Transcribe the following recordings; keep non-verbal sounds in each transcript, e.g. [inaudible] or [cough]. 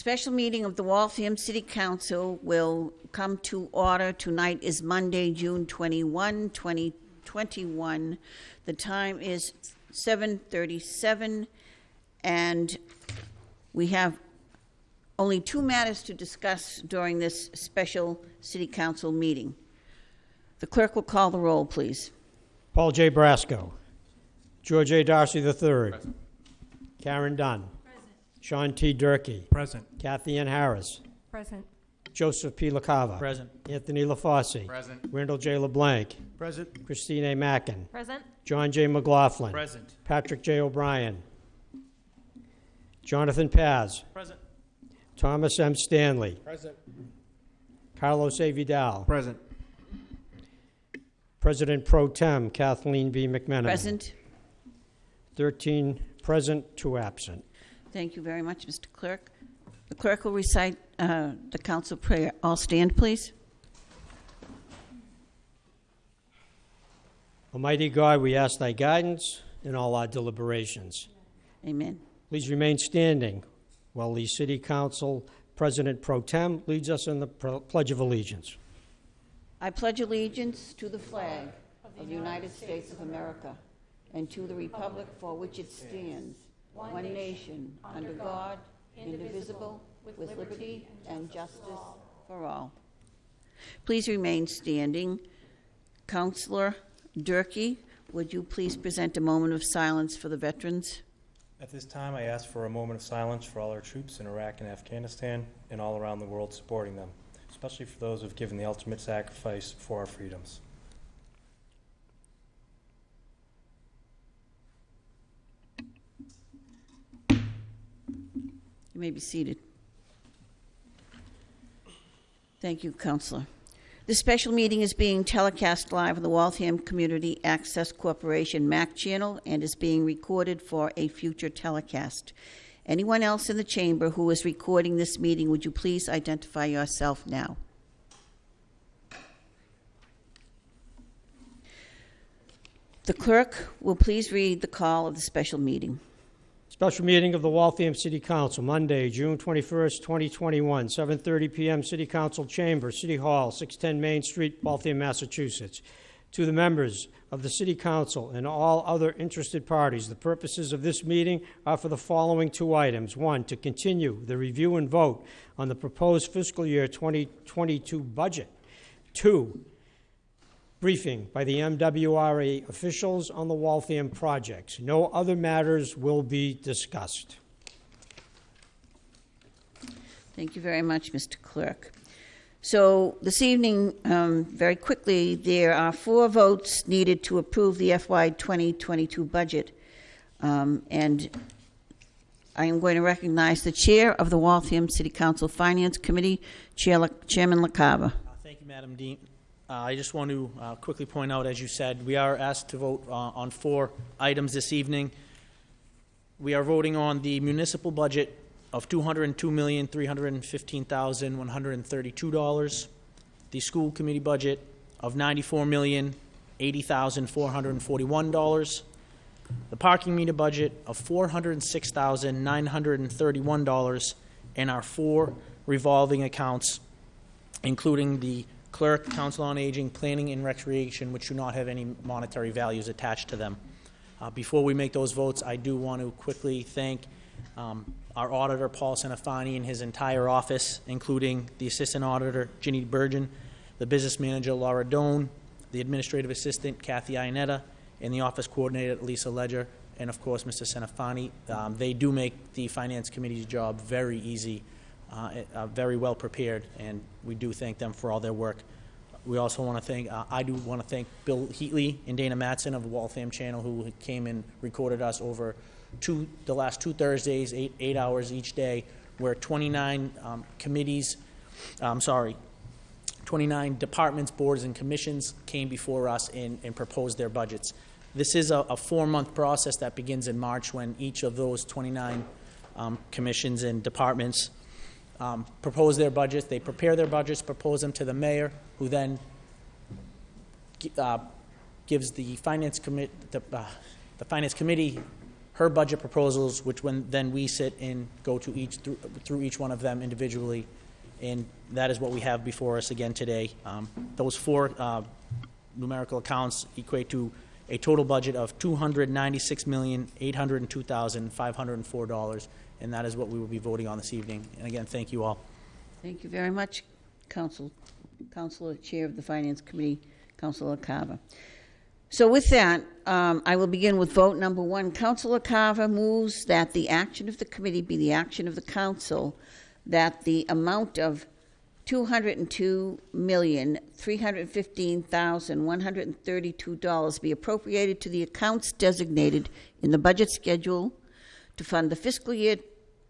Special meeting of the Waltham City Council will come to order. Tonight is Monday, June 21, 2021. The time is 7:37, and we have only two matters to discuss during this special city council meeting. The clerk will call the roll, please. Paul J. Brasco. George A. Darcy III. Karen Dunn. Sean T. Durkee. Present. Kathy Ann Harris. Present. Joseph P. LaCava. Present. Anthony LaFauci. Present. Randall J. LeBlanc. Present. Christine A. Mackin. Present. John J. McLaughlin. Present. Patrick J. O'Brien. Jonathan Paz. Present. Thomas M. Stanley. Present. Carlos A. Vidal. Present. President Pro Tem Kathleen B. McMenamin. Present. 13 present, two absent. Thank you very much, Mr. Clerk. The clerk will recite uh, the council prayer. All stand, please. Almighty God, we ask thy guidance in all our deliberations. Amen. Please remain standing while the City Council President Pro Tem leads us in the Pledge of Allegiance. I pledge allegiance to the flag of the United States of America and to the republic for which it stands, one nation, under God, indivisible, with liberty and justice for all. Please remain standing. Councilor Durkee, would you please present a moment of silence for the veterans? At this time, I ask for a moment of silence for all our troops in Iraq and Afghanistan and all around the world supporting them, especially for those who have given the ultimate sacrifice for our freedoms. You may be seated. Thank you, Councilor. This special meeting is being telecast live on the Waltham Community Access Corporation MAC channel and is being recorded for a future telecast. Anyone else in the chamber who is recording this meeting, would you please identify yourself now? The clerk will please read the call of the special meeting. Special meeting of the Waltham City Council, Monday, June 21st, 2021, 7:30 PM, City Council Chamber, City Hall, 610 Main Street, Waltham, Massachusetts. To the members of the City Council and all other interested parties, the purposes of this meeting are for the following two items. One, to continue the review and vote on the proposed fiscal year 2022 budget. Two, briefing by the MWRA officials on the Waltham projects. No other matters will be discussed. Thank you very much, Mr. Clerk. So this evening, um, very quickly, there are four votes needed to approve the FY 2022 budget. Um, And I am going to recognize the Chair of the Waltham City Council Finance Committee, Chair La- Chairman LaCava. Uh, Thank you, Madam Dean. Uh, I just want to uh, quickly point out, as you said, we are asked to vote uh, on four items this evening. We are voting on the municipal budget of $202,315,132, the school committee budget of $94,080,441, the parking meter budget of $406,931, and our four revolving accounts, including the clerk, council on aging, planning and recreation, which do not have any monetary values attached to them. Uh, Before we make those votes, I do want to quickly thank um, our auditor, Paul Centofanti, and his entire office, including the assistant auditor, Ginny Burgeon, the business manager, Laura Doan, the administrative assistant, Kathy Ionetta, and the office coordinator, Lisa Ledger, and of course, Mr. Centofanti. Um, They do make the finance committee's job very easy, uh, very well prepared, and we do thank them for all their work. We also want to thank, uh, I do want to thank Bill Heatley and Dana Matson of the Waltham Channel, who came and recorded us over two, the last two Thursdays, eight, eight hours each day, where 29 um, committees, I'm sorry, 29 departments, boards, and commissions came before us and, and proposed their budgets. This is a, a four-month process that begins in March when each of those 29 um, commissions and departments um, propose their budgets. They prepare their budgets, propose them to the mayor, who then uh, gives the finance commit, the, uh, the finance committee her budget proposals, which when, then we sit and go to each, through, through each one of them individually. And that is what we have before us again today. Um, Those four uh, numerical accounts equate to a total budget of two hundred ninety-six million, eight hundred two thousand, five hundred four dollars, and that is what we will be voting on this evening. And again, thank you all. Thank you very much, Council, Councilor Chair of the Finance Committee, Councilor Carver. So with that, um, I will begin with vote number one. Councilor Carver moves that the action of the committee be the action of the council, that the amount of two hundred and two million, three hundred and fifteen thousand, one hundred and thirty-two dollars be appropriated to the accounts designated in the budget schedule to fund the fiscal year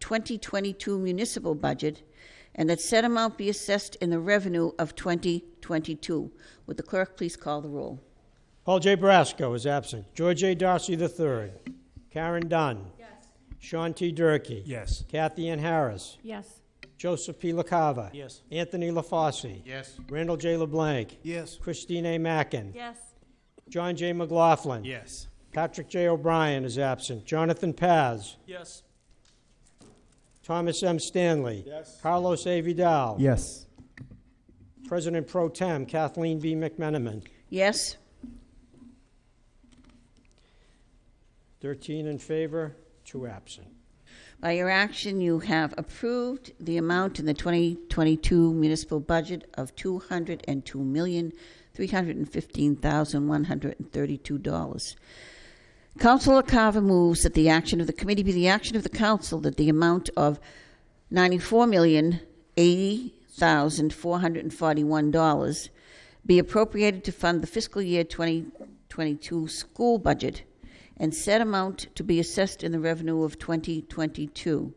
2022 municipal budget, and that said amount be assessed in the revenue of 2022. Would the clerk please call the roll? Paul J. Brasco is absent. George A. Darcy III. Karen Dunn. Yes. Sean T. Durkee. Yes. Kathy Ann Harris. Yes. Joseph P. LaCava. Yes. Anthony LaFauci. Yes. Randall J. LeBlanc. Yes. Christine A. Mackin. Yes. John J. McLaughlin. Yes. Patrick J. O'Brien is absent. Jonathan Paz. Yes. Thomas M. Stanley. Yes. Carlos A. Vidal. Yes. President Pro Tem Kathleen B. McMenamin. Yes? 13 in favor, two absent. By your action, you have approved the amount in the 2022 municipal budget of $202,315,132. Councilor Carver moves that the action of the committee be the action of the council that the amount of $94,080,441 be appropriated to fund the fiscal year 2022 school budget and said amount to be assessed in the revenue of 2022.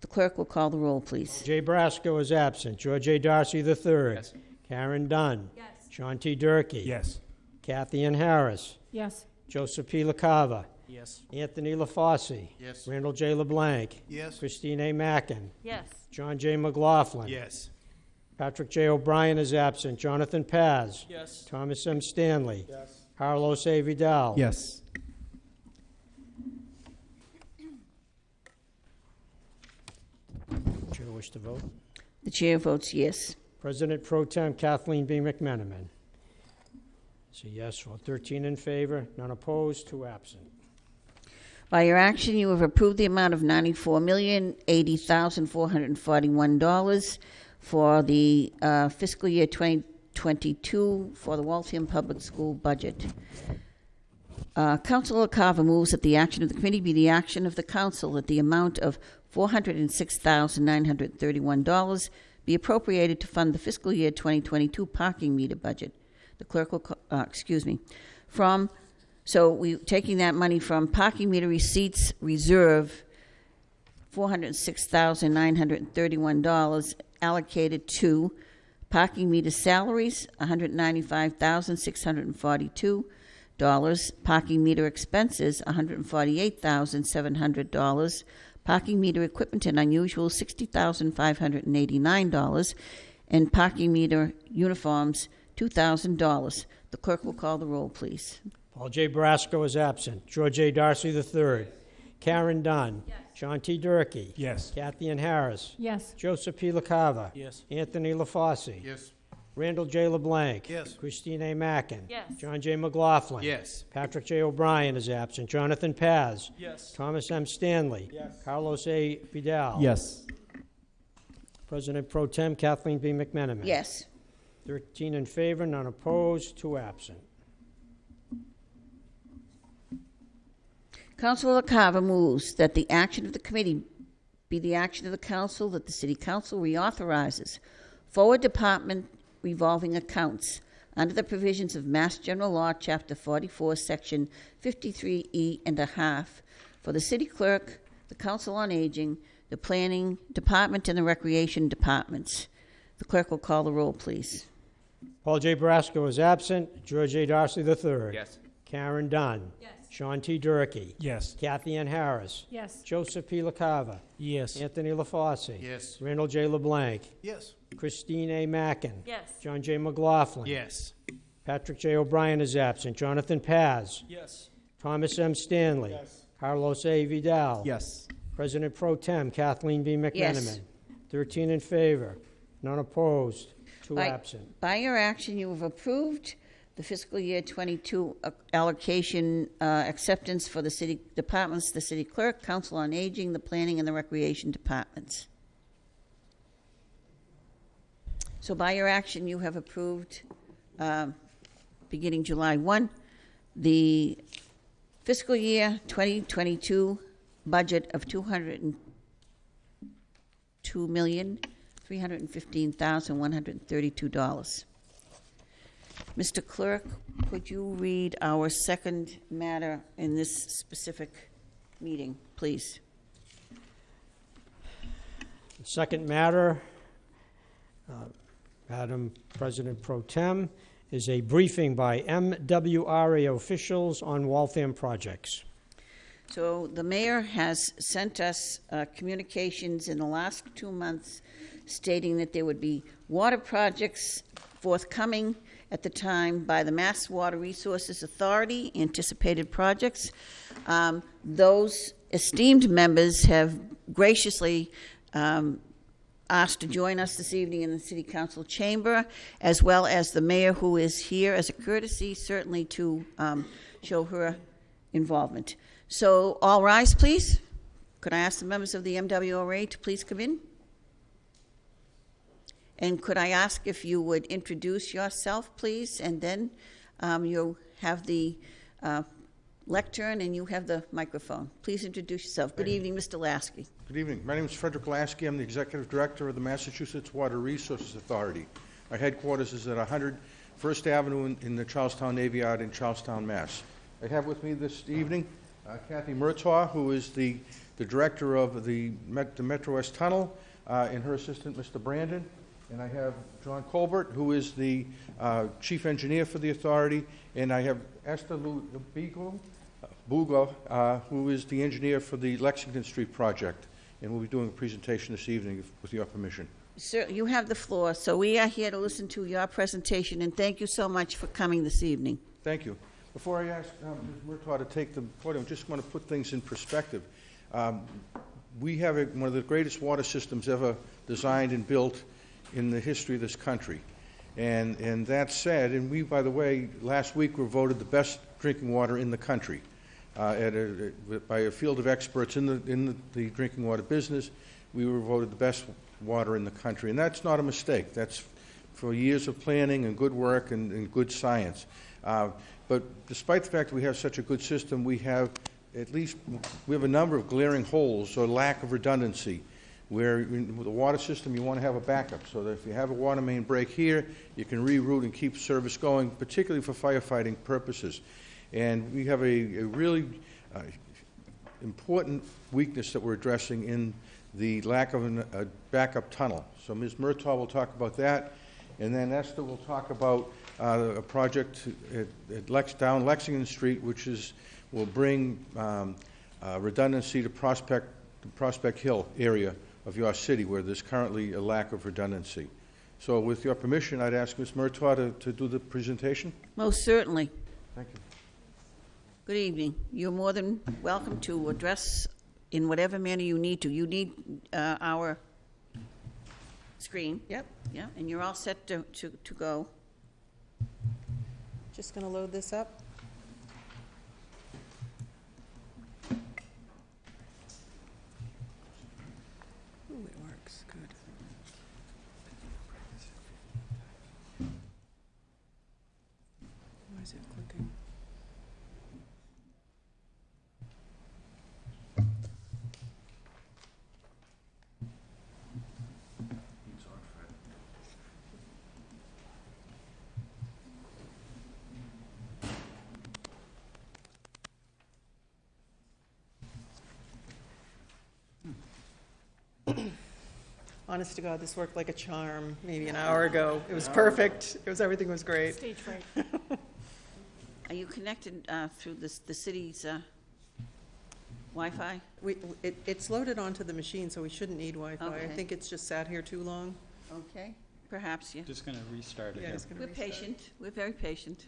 The clerk will call the roll, please. Jay Brasco is absent. George A. Darcy III. Yes. Karen Dunn. Yes. Sean T. Durkee. Yes. Kathy Ann Harris. Yes. Joseph P. LaCava. Yes. Anthony LaFauci. Yes. Randall J. LeBlanc. Yes. Christine A. Mackin. Yes. John J. McLaughlin. Yes. Patrick J. O'Brien is absent. Jonathan Paz. Yes. Thomas M. Stanley. Yes. Carlos A. Vidal. Yes. Chair wish to vote? The chair votes yes. President Pro Tem Kathleen B. McMenamin. It's a yes vote. 13 in favor, none opposed, two absent. By your action, you have approved the amount of $94,080,441 for the uh, fiscal year 2022 for the Waltham Public School budget. Uh, Councilor Carver moves that the action of the committee be the action of the council, that the amount of $406,931 be appropriated to fund the fiscal year 2022 parking meter budget. The clerk will, uh, excuse me, from so we taking that money from parking meter receipts reserve, four hundred six thousand nine hundred thirty-one dollars allocated to parking meter salaries, one hundred ninety-five thousand six hundred forty-two dollars, parking meter expenses, one hundred forty-eight thousand seven hundred dollars, parking meter equipment and unusual, sixty thousand five hundred eighty-nine dollars, and parking meter uniforms, two thousand dollars. The clerk will call the roll, please. Paul J. Brasco is absent. George A. Darcy III. Karen Dunn. John T. Durkee. Yes. Kathy Ann Harris. Yes. Joseph P. LaCava. Yes. Anthony LaFauci. Yes. Randall J. LeBlanc. Yes. Christine A. Mackin. Yes. John J. McLaughlin. Yes. Patrick J. O'Brien is absent. Jonathan Paz. Yes. Thomas M. Stanley. Yes. Carlos A. Vidal. Yes. President Pro Tem Kathleen B. McMenamin. Yes. 13 in favor, none opposed, two absent. Councilor Carver moves that the action of the committee be the action of the council, that the city council reauthorizes forward department revolving accounts under the provisions of Mass General Law, Chapter 44, Section 53E and a half, for the city clerk, the council on aging, the planning department, and the recreation departments. The clerk will call the roll, please. Paul J. Brasco is absent. George A. Darcy III. Yes. Karen Dunn. Yes. Sean T. Durkee. Yes. Kathy Ann Harris. Yes. Joseph P. LaCava. Yes. Anthony LaFauci. Yes. Randall J. LeBlanc. Yes. Christine A. Mackin. Yes. John J. McLaughlin. Yes. Patrick J. O'Brien is absent. Jonathan Paz. Yes. Thomas M. Stanley. Carlos A. Vidal. Yes. President Pro Tem Kathleen B. McMenamin. Yes. 13 in favor, none opposed, two By- absent. By your action, you have approved the fiscal year 22 allocation uh, acceptance for the city departments, the city clerk, council on aging, the planning, and the recreation departments. So by your action, you have approved, um, beginning July 1, the fiscal year 2022 budget of $202,315,132. Mr. Clerk, could you read our second matter in this specific meeting, please? The Second matter, uh, Madam President Pro Tem, is a briefing by MWRA officials on Waltham projects. So the mayor has sent us uh, communications in the last two months stating that there would be water projects forthcoming at the time by the Mass Water Resources Authority, anticipated projects. Um, Those esteemed members have graciously um, asked to join us this evening in the City Council chamber, as well as the mayor who is here as a courtesy, certainly to um, show her involvement. So, all rise, please. Could I ask the members of the MWRA to please come in? And could I ask if you would introduce yourself, please, and then um, you'll have the uh, lectern and you have the microphone. Please introduce yourself. Good evening, Mr. Laskey. Good evening. My name is Frederick Laskey. I'm the Executive Director of the Massachusetts Water Resources Authority. Our headquarters is at 100 First Avenue in- in the Charlestown Navy Yard in Charlestown, Mass. I have with me this evening uh, Kathy Murtagh, who is the the Director of the Met- the Metro West Tunnel, uh, and her assistant, Mr. Brandon. And I have John Colbert, who is the uh, Chief Engineer for the authority, and I have Esther Lu- Beagle, Bugo, uh, who is the engineer for the Lexington Street project, and we'll be doing a presentation this evening if- with your permission. Sir, you have the floor, so we are here to listen to your presentation, and thank you so much for coming this evening. Thank you. Before I ask um, Ms. Murtagh to take the podium, I just want to put things in perspective. Um, We have a- one of the greatest water systems ever designed and built in the history of this country. And, and that said, and we, by the way, last week were voted the best drinking water in the country uh, at a, by a field of experts in the, in the- the drinking water business. We were voted the best water in the country. And that's not a mistake. That's for years of planning and good work and, and good science. Uh, But despite the fact that we have such a good system, we have at least, we have a number of glaring holes or lack of redundancy, where in- with the water system, you want to have a backup, so that if you have a water main break here, you can reroute and keep service going, particularly for firefighting purposes. And we have a, a really uh, important weakness that we're addressing in the lack of an- a backup tunnel. So Ms. Murtagh will talk about that, and then Esther will talk about uh, a project at at Lex, down Lexington Street, which is, will bring um, uh, redundancy to Prospect, to Prospect Hill area of your city, where there's currently a lack of redundancy. So with your permission, I'd ask Ms. Murtagh to, to do the presentation. Most certainly. Thank you. Good evening. You're more than welcome to address in whatever manner you need to. You need uh, our screen, Yep, yeah, and you're all set to, to to go. just going to load this up. Ooh, it works, good. Why is it clicking? Honest to God, this worked like a charm maybe an hour ago. It was perfect. It was, everything was great. Stage fright. [laughs] Are you connected uh, through this- the city's uh, Wi-Fi? We, it, it's loaded onto the machine, so we shouldn't need Wi-Fi. I Okay. think it's just sat here too long. Okay, perhaps, yeah. Just gonna restart Yeah, again. it's gonna We're restart. patient. We're very patient.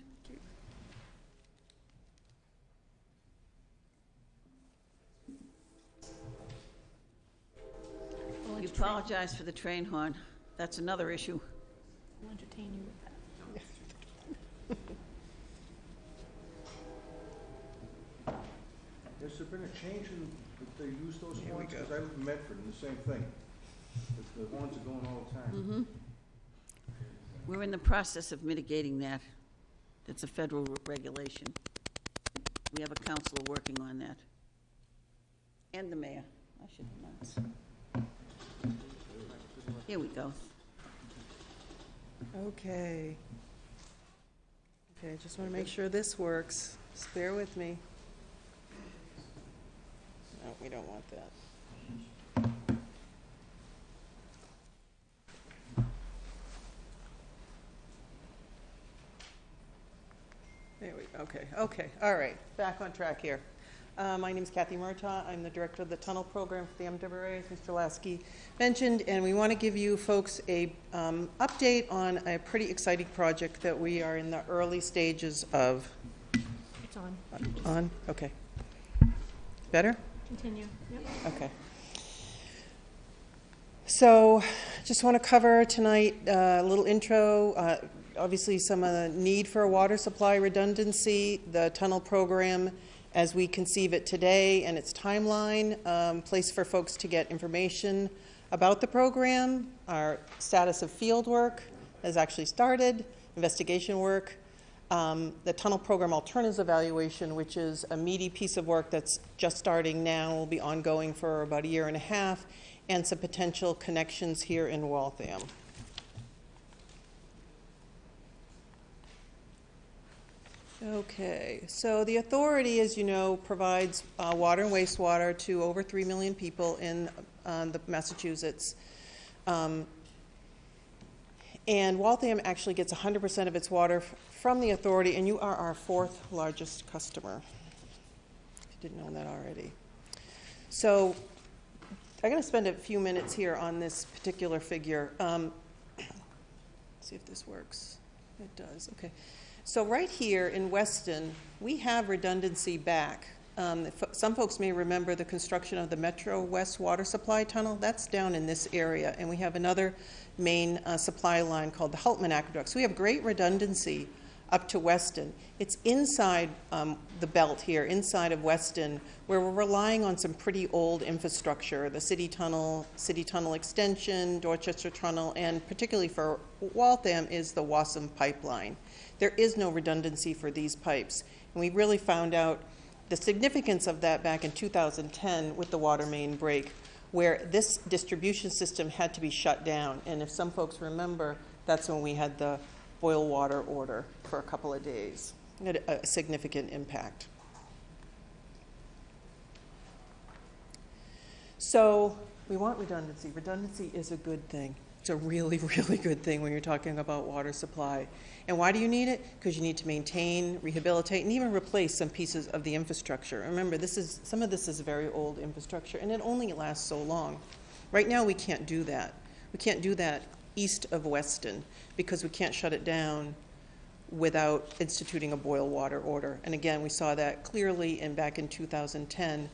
Apologize for the train horn. That's another issue. I'll entertain you with that. Has there been a change in, that they use those Here we horns? go. Because I live in Medford, and the same thing. The- The horns are going all the time. Mm-hmm. We're in the process of mitigating that. It's a federal re- regulation. We have a counselor working on that. And the mayor, I should announce. Here we go. Okay. Okay, I just want to make sure this works. Just bear with me. No, we don't want that. There we, okay, okay, all right, back on track here. Uh, My is Kathy Murtagh, I'm the Director of the Tunnel Program for the MWRA, as Mr. Laskey mentioned, and we want to give you folks a um, update on a pretty exciting project that we are in the early stages of. It's on. On, okay. Better? Continue. Yep. Okay. So, just want to cover tonight uh, a little intro. Uh, obviously, some of the need for a water supply redundancy, the tunnel program as we conceive it today, and its timeline, um, place for folks to get information about the program, our status of field work has actually started, investigation work, um, the tunnel program alternatives evaluation, which is a meaty piece of work that's just starting now, will be ongoing for about a year and a half, and some potential connections here in Waltham. Okay, so the authority, as you know, provides uh, water and wastewater to over 3 million people in uh, the Massachusetts. Um, and Waltham actually gets 100% of its water from the authority, and you are our fourth largest customer. If you didn't know that already. So I'm going to spend a few minutes here on this particular figure. Um, [coughs] see if this works. It does, okay. So right here in Weston, we have redundancy back. Um, Some folks may remember the construction of the Metro West Water Supply Tunnel. That's down in this area, and we have another main uh, supply line called the Hultman Aqueduct. So we have great redundancy up to Weston. It's inside um, the belt here, inside of Weston, where we're relying on some pretty old infrastructure, the city tunnel, city tunnel extension, Dorchester Tunnel, and particularly for Waltham is the WASM pipeline. There is no redundancy for these pipes. And we really found out the significance of that back in 2010 with the water main break, where this distribution system had to be shut down. And if some folks remember, that's when we had the boil water order for a couple of days. It had a significant impact. So we want redundancy. Redundancy is a good thing. It's a really, [laughs] really good thing when you're talking about water supply. And why do you need it? Because you need to maintain, rehabilitate, and even replace some pieces of the infrastructure. Remember, this is some of this is very old infrastructure, and it only lasts so long. Right now, we can't do that. We can't do that east of Weston because we can't shut it down without instituting a boil water order. And again, we saw that clearly in back in 2010.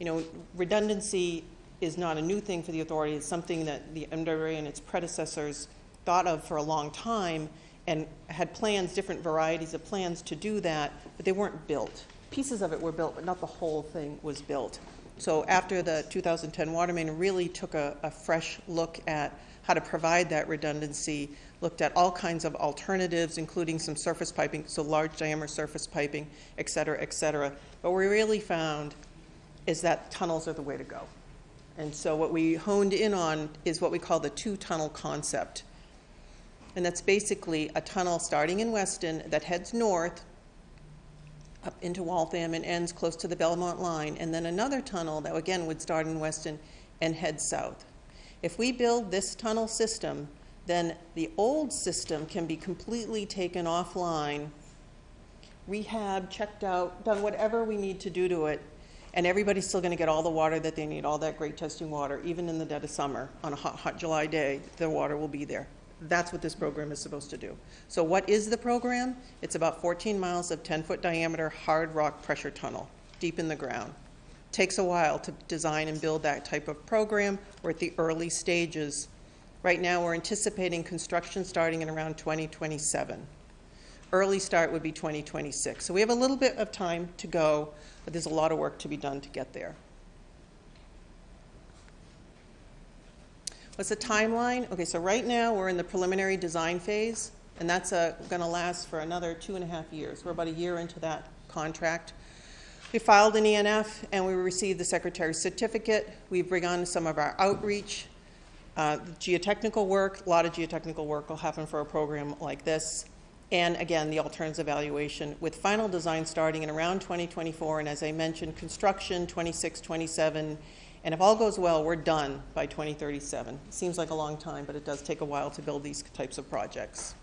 You know, redundancy is not a new thing for the authority. It's something that the MWRA and its predecessors thought of for a long time and had plans, different varieties of plans to do that, but they weren't built. Pieces of it were built, but not the whole thing was built. So after the 2010 water main really took a, a fresh look at how to provide that redundancy, looked at all kinds of alternatives, including some surface piping, so large diameter surface piping, et cetera, et cetera. But we really found is that tunnels are the way to go. And so what we honed in on is what we call the two tunnel concept. And that's basically a tunnel starting in Weston that heads north up into Waltham and ends close to the Belmont line, and then another tunnel that again would start in Weston and head south. If we build this tunnel system, then the old system can be completely taken offline, rehabbed, checked out, done whatever we need to do to it, and everybody's still going to get all the water that they need, all that great testing water, even in the dead of summer. On a hot, hot July day, the water will be there. That's what this program is supposed to do. So, what is the program? It's about 14 miles of 10 foot diameter hard rock pressure tunnel deep in the ground. Takes a while to design and build that type of program. We're at the early stages. Right now, we're anticipating construction starting in around 2027. Early start would be 2026. So we have a little bit of time to go, but there's a lot of work to be done to get there. What's the timeline? Okay, so right now, we're in the preliminary design phase, and that's going to last for another two and a half years. We're about a year into that contract. We filed an ENF, and we received the Secretary's certificate. We've begun some of our outreach. Uh, geotechnical work, a lot of geotechnical work will happen for a program like this. And again, the alternatives evaluation with final design starting in around 2024. And as I mentioned, construction 26, 27. And if all goes well, we're done by 2037. Seems like a long time, but it does take a while to build these types of projects.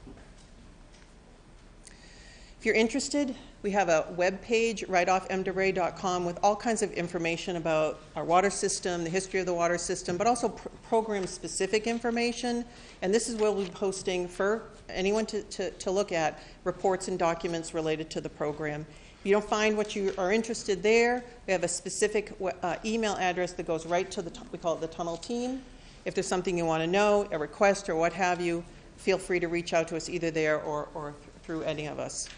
If you're interested, we have a web page right off mwra.com with all kinds of information about our water system, the history of the water system, but also pr- program specific information. And this is where we'll be posting for anyone to, to, to look at reports and documents related to the program. If you don't find what you are interested there, we have a specific uh, email address that goes right to the, we call it the tunnel team. If there's something you want to know, a request or what have you, feel free to reach out to us either there or, or through any of us.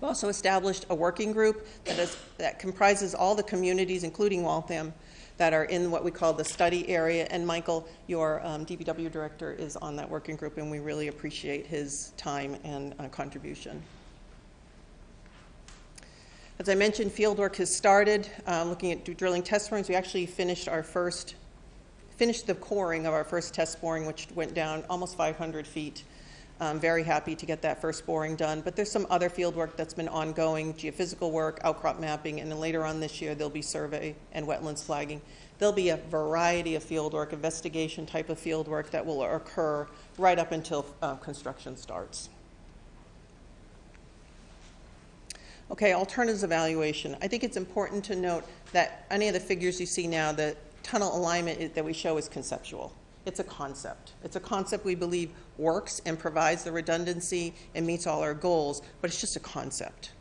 We've also established a working group that, is, that comprises all the communities, including Waltham, that are in what we call the study area. And Michael, your um, DPW director, is on that working group, and we really appreciate his time and uh, contribution. As I mentioned, fieldwork has started. Uh, looking at drilling test borings, we actually finished our first, finished the coring of our first test boring, which went down almost 500 feet. I'm very happy to get that first boring done. But there's some other field work that's been ongoing, geophysical work, outcrop mapping, and then later on this year there'll be survey and wetlands flagging. There'll be a variety of field work, investigation type of field work that will occur right up until uh, construction starts. Okay, alternatives evaluation. I think it's important to note that any of the figures you see now, the tunnel alignment that we show is conceptual. It's a concept. It's a concept we believe works and provides the redundancy and meets all our goals, but it's just a concept.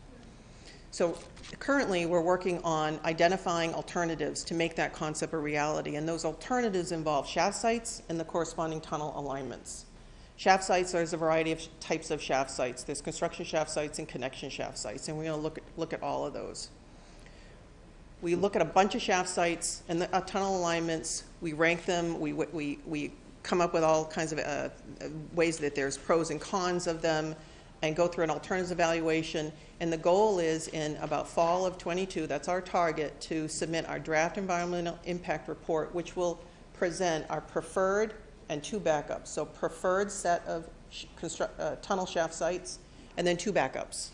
So currently, we're working on identifying alternatives to make that concept a reality, and those alternatives involve shaft sites and the corresponding tunnel alignments. Shaft sites, there's a variety of types of shaft sites. There's construction shaft sites and connection shaft sites, and we're going to look at, look at all of those. We look at a bunch of shaft sites and the uh, tunnel alignments. We rank them. We, we, we come up with all kinds of uh, ways that there's pros and cons of them and go through an alternatives evaluation. And the goal is in about fall of 22, that's our target, to submit our draft environmental impact report, which will present our preferred and two backups. So preferred set of uh, tunnel shaft sites, and then two backups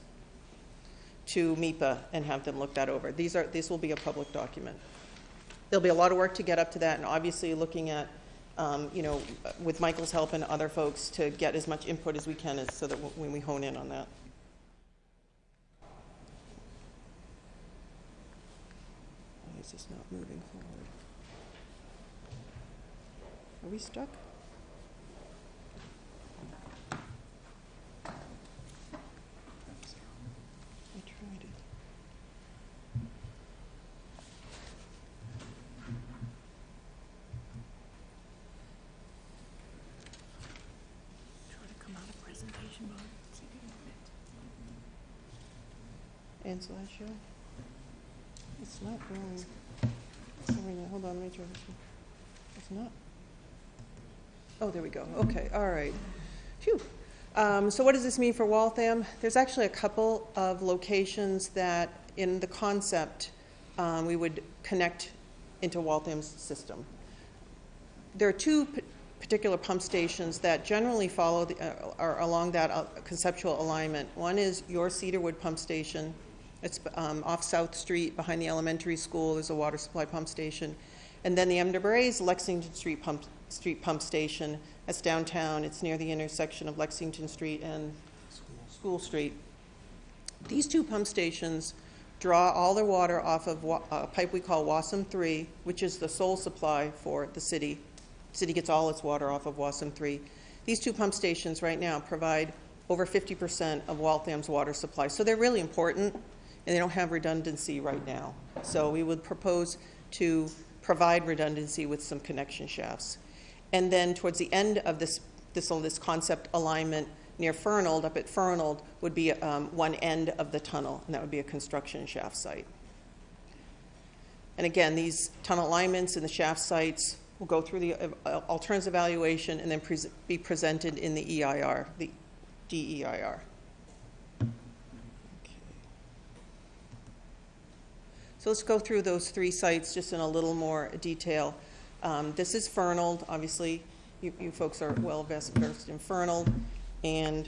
to MEPA and have them look that over. These are this will be a public document. There'll be a lot of work to get up to that, and obviously looking at, um, you know, with Michael's help and other folks to get as much input as we can, as, so that when we hone in on that. Why is this not moving forward? Are we stuck? I tried it. Try to come out of presentation mode. See if you It's not going. Wait a minute, hold on, let me try this one. It's not. Oh, there we go. Okay, all right. Phew. Um, so what does this mean for Waltham? There's actually a couple of locations that, in the concept, um, we would connect into Waltham's system. There are two p- particular pump stations that generally follow the, uh, are along that uh, conceptual alignment. One is your Cedarwood pump station. It's um, off South Street behind the elementary school. There's a water supply pump station. And then the MWRA's Lexington Street pump, Street pump station. That's downtown. It's near the intersection of Lexington Street and School Street. These two pump stations draw all their water off of wa- a pipe we call WASM 3, which is the sole supply for the city. The City gets all its water off of WASM 3. These two pump stations right now provide over 50% of Waltham's water supply. So they're really important and they don't have redundancy right now. So we would propose to provide redundancy with some connection shafts. And then towards the end of this, this, this concept alignment near Fernald, up at Fernald, would be um, one end of the tunnel, and that would be a construction shaft site. And again, these tunnel alignments and the shaft sites will go through the uh, alternatives evaluation and then pres- be presented in the EIR, the DEIR. So let's go through those three sites just in a little more detail. Um, This is Fernald, obviously, you, you folks are well versed in Fernald. And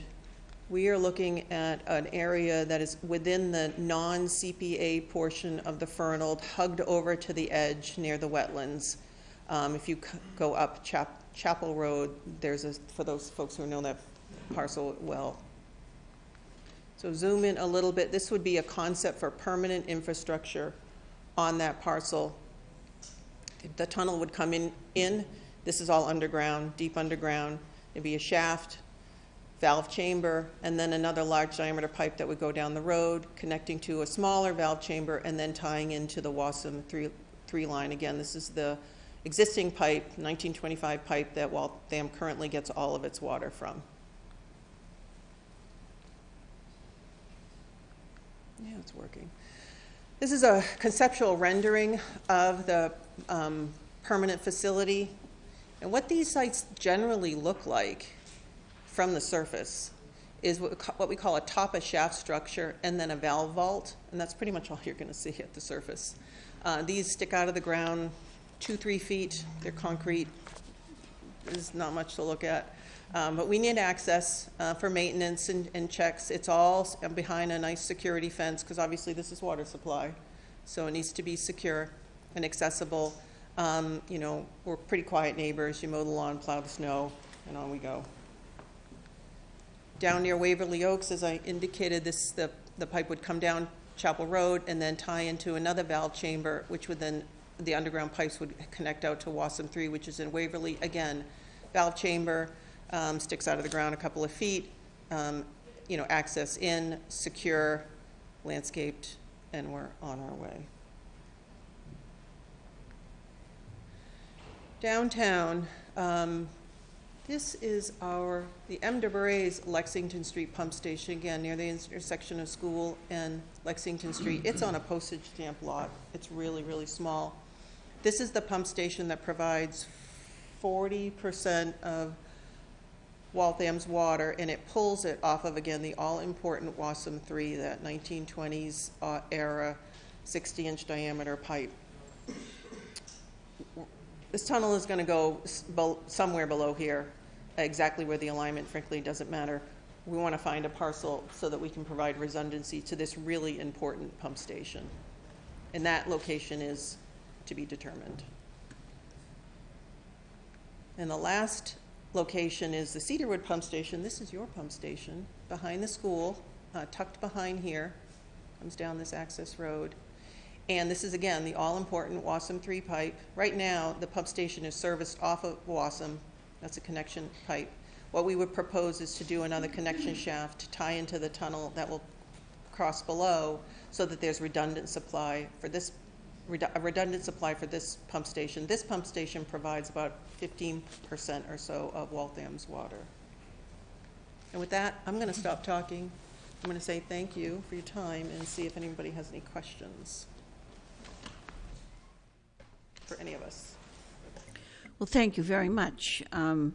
we are looking at an area that is within the non-CPA portion of the Fernald, hugged over to the edge near the wetlands. Um, If you go up Chap- Chapel Road, there's a, for those folks who know that parcel well. So zoom in a little bit, this would be a concept for permanent infrastructure on that parcel. The tunnel would come in, in, this is all underground, deep underground. There'd be a shaft, valve chamber, and then another large diameter pipe that would go down the road, connecting to a smaller valve chamber, and then tying into the WASM three, three line. Again, this is the existing pipe, 1925 pipe that Waltham currently gets all of its water from. Yeah, it's working. This is a conceptual rendering of the um, permanent facility. And what these sites generally look like from the surface is what we call a top of shaft structure and then a valve vault, and that's pretty much all you're going to see at the surface. Uh, These stick out of the ground two, three feet, they're concrete, there's not much to look at. Um, But we need access uh, for maintenance and and checks. It's all behind a nice security fence, because obviously this is water supply, so it needs to be secure and accessible. Um, You know, we're pretty quiet neighbors, you mow the lawn, plow the snow, and on we go. Down near Waverly Oaks, as I indicated, this, the, the pipe would come down Chapel Road and then tie into another valve chamber, which would then, the underground pipes would connect out to WASM Three, which is in Waverly. Again, valve chamber, um, sticks out of the ground a couple of feet, um, you know, access in, secure, landscaped, and we're on our way. Downtown, um, this is our, the M. Lexington Street Pump Station, again, near the intersection of School and Lexington Street. It's on a postage stamp lot. It's really, really small. This is the pump station that provides forty percent of Waltham's water, and it pulls it off of, again, the all-important WASM Three, that nineteen twenties uh, era, sixty-inch diameter pipe. This tunnel is gonna go somewhere below here, exactly where the alignment frankly doesn't matter. We wanna find a parcel so that we can provide redundancy to this really important pump station. And that location is to be determined. And the last location is the Cedarwood Pump Station. This is your pump station, behind the school, uh, tucked behind here, comes down this access road. And this is, again, the all-important WASM three pipe. Right now, the pump station is serviced off of WASM. That's a connection pipe. What we would propose is to do another connection shaft to tie into the tunnel that will cross below so that there's redundant supply for this, redu- a redundant supply for this pump station. This pump station provides about fifteen percent or so of Waltham's water. And with that, I'm gonna stop talking. I'm gonna say thank you for your time and see if anybody has any questions for any of us. Well, thank you very much. Um,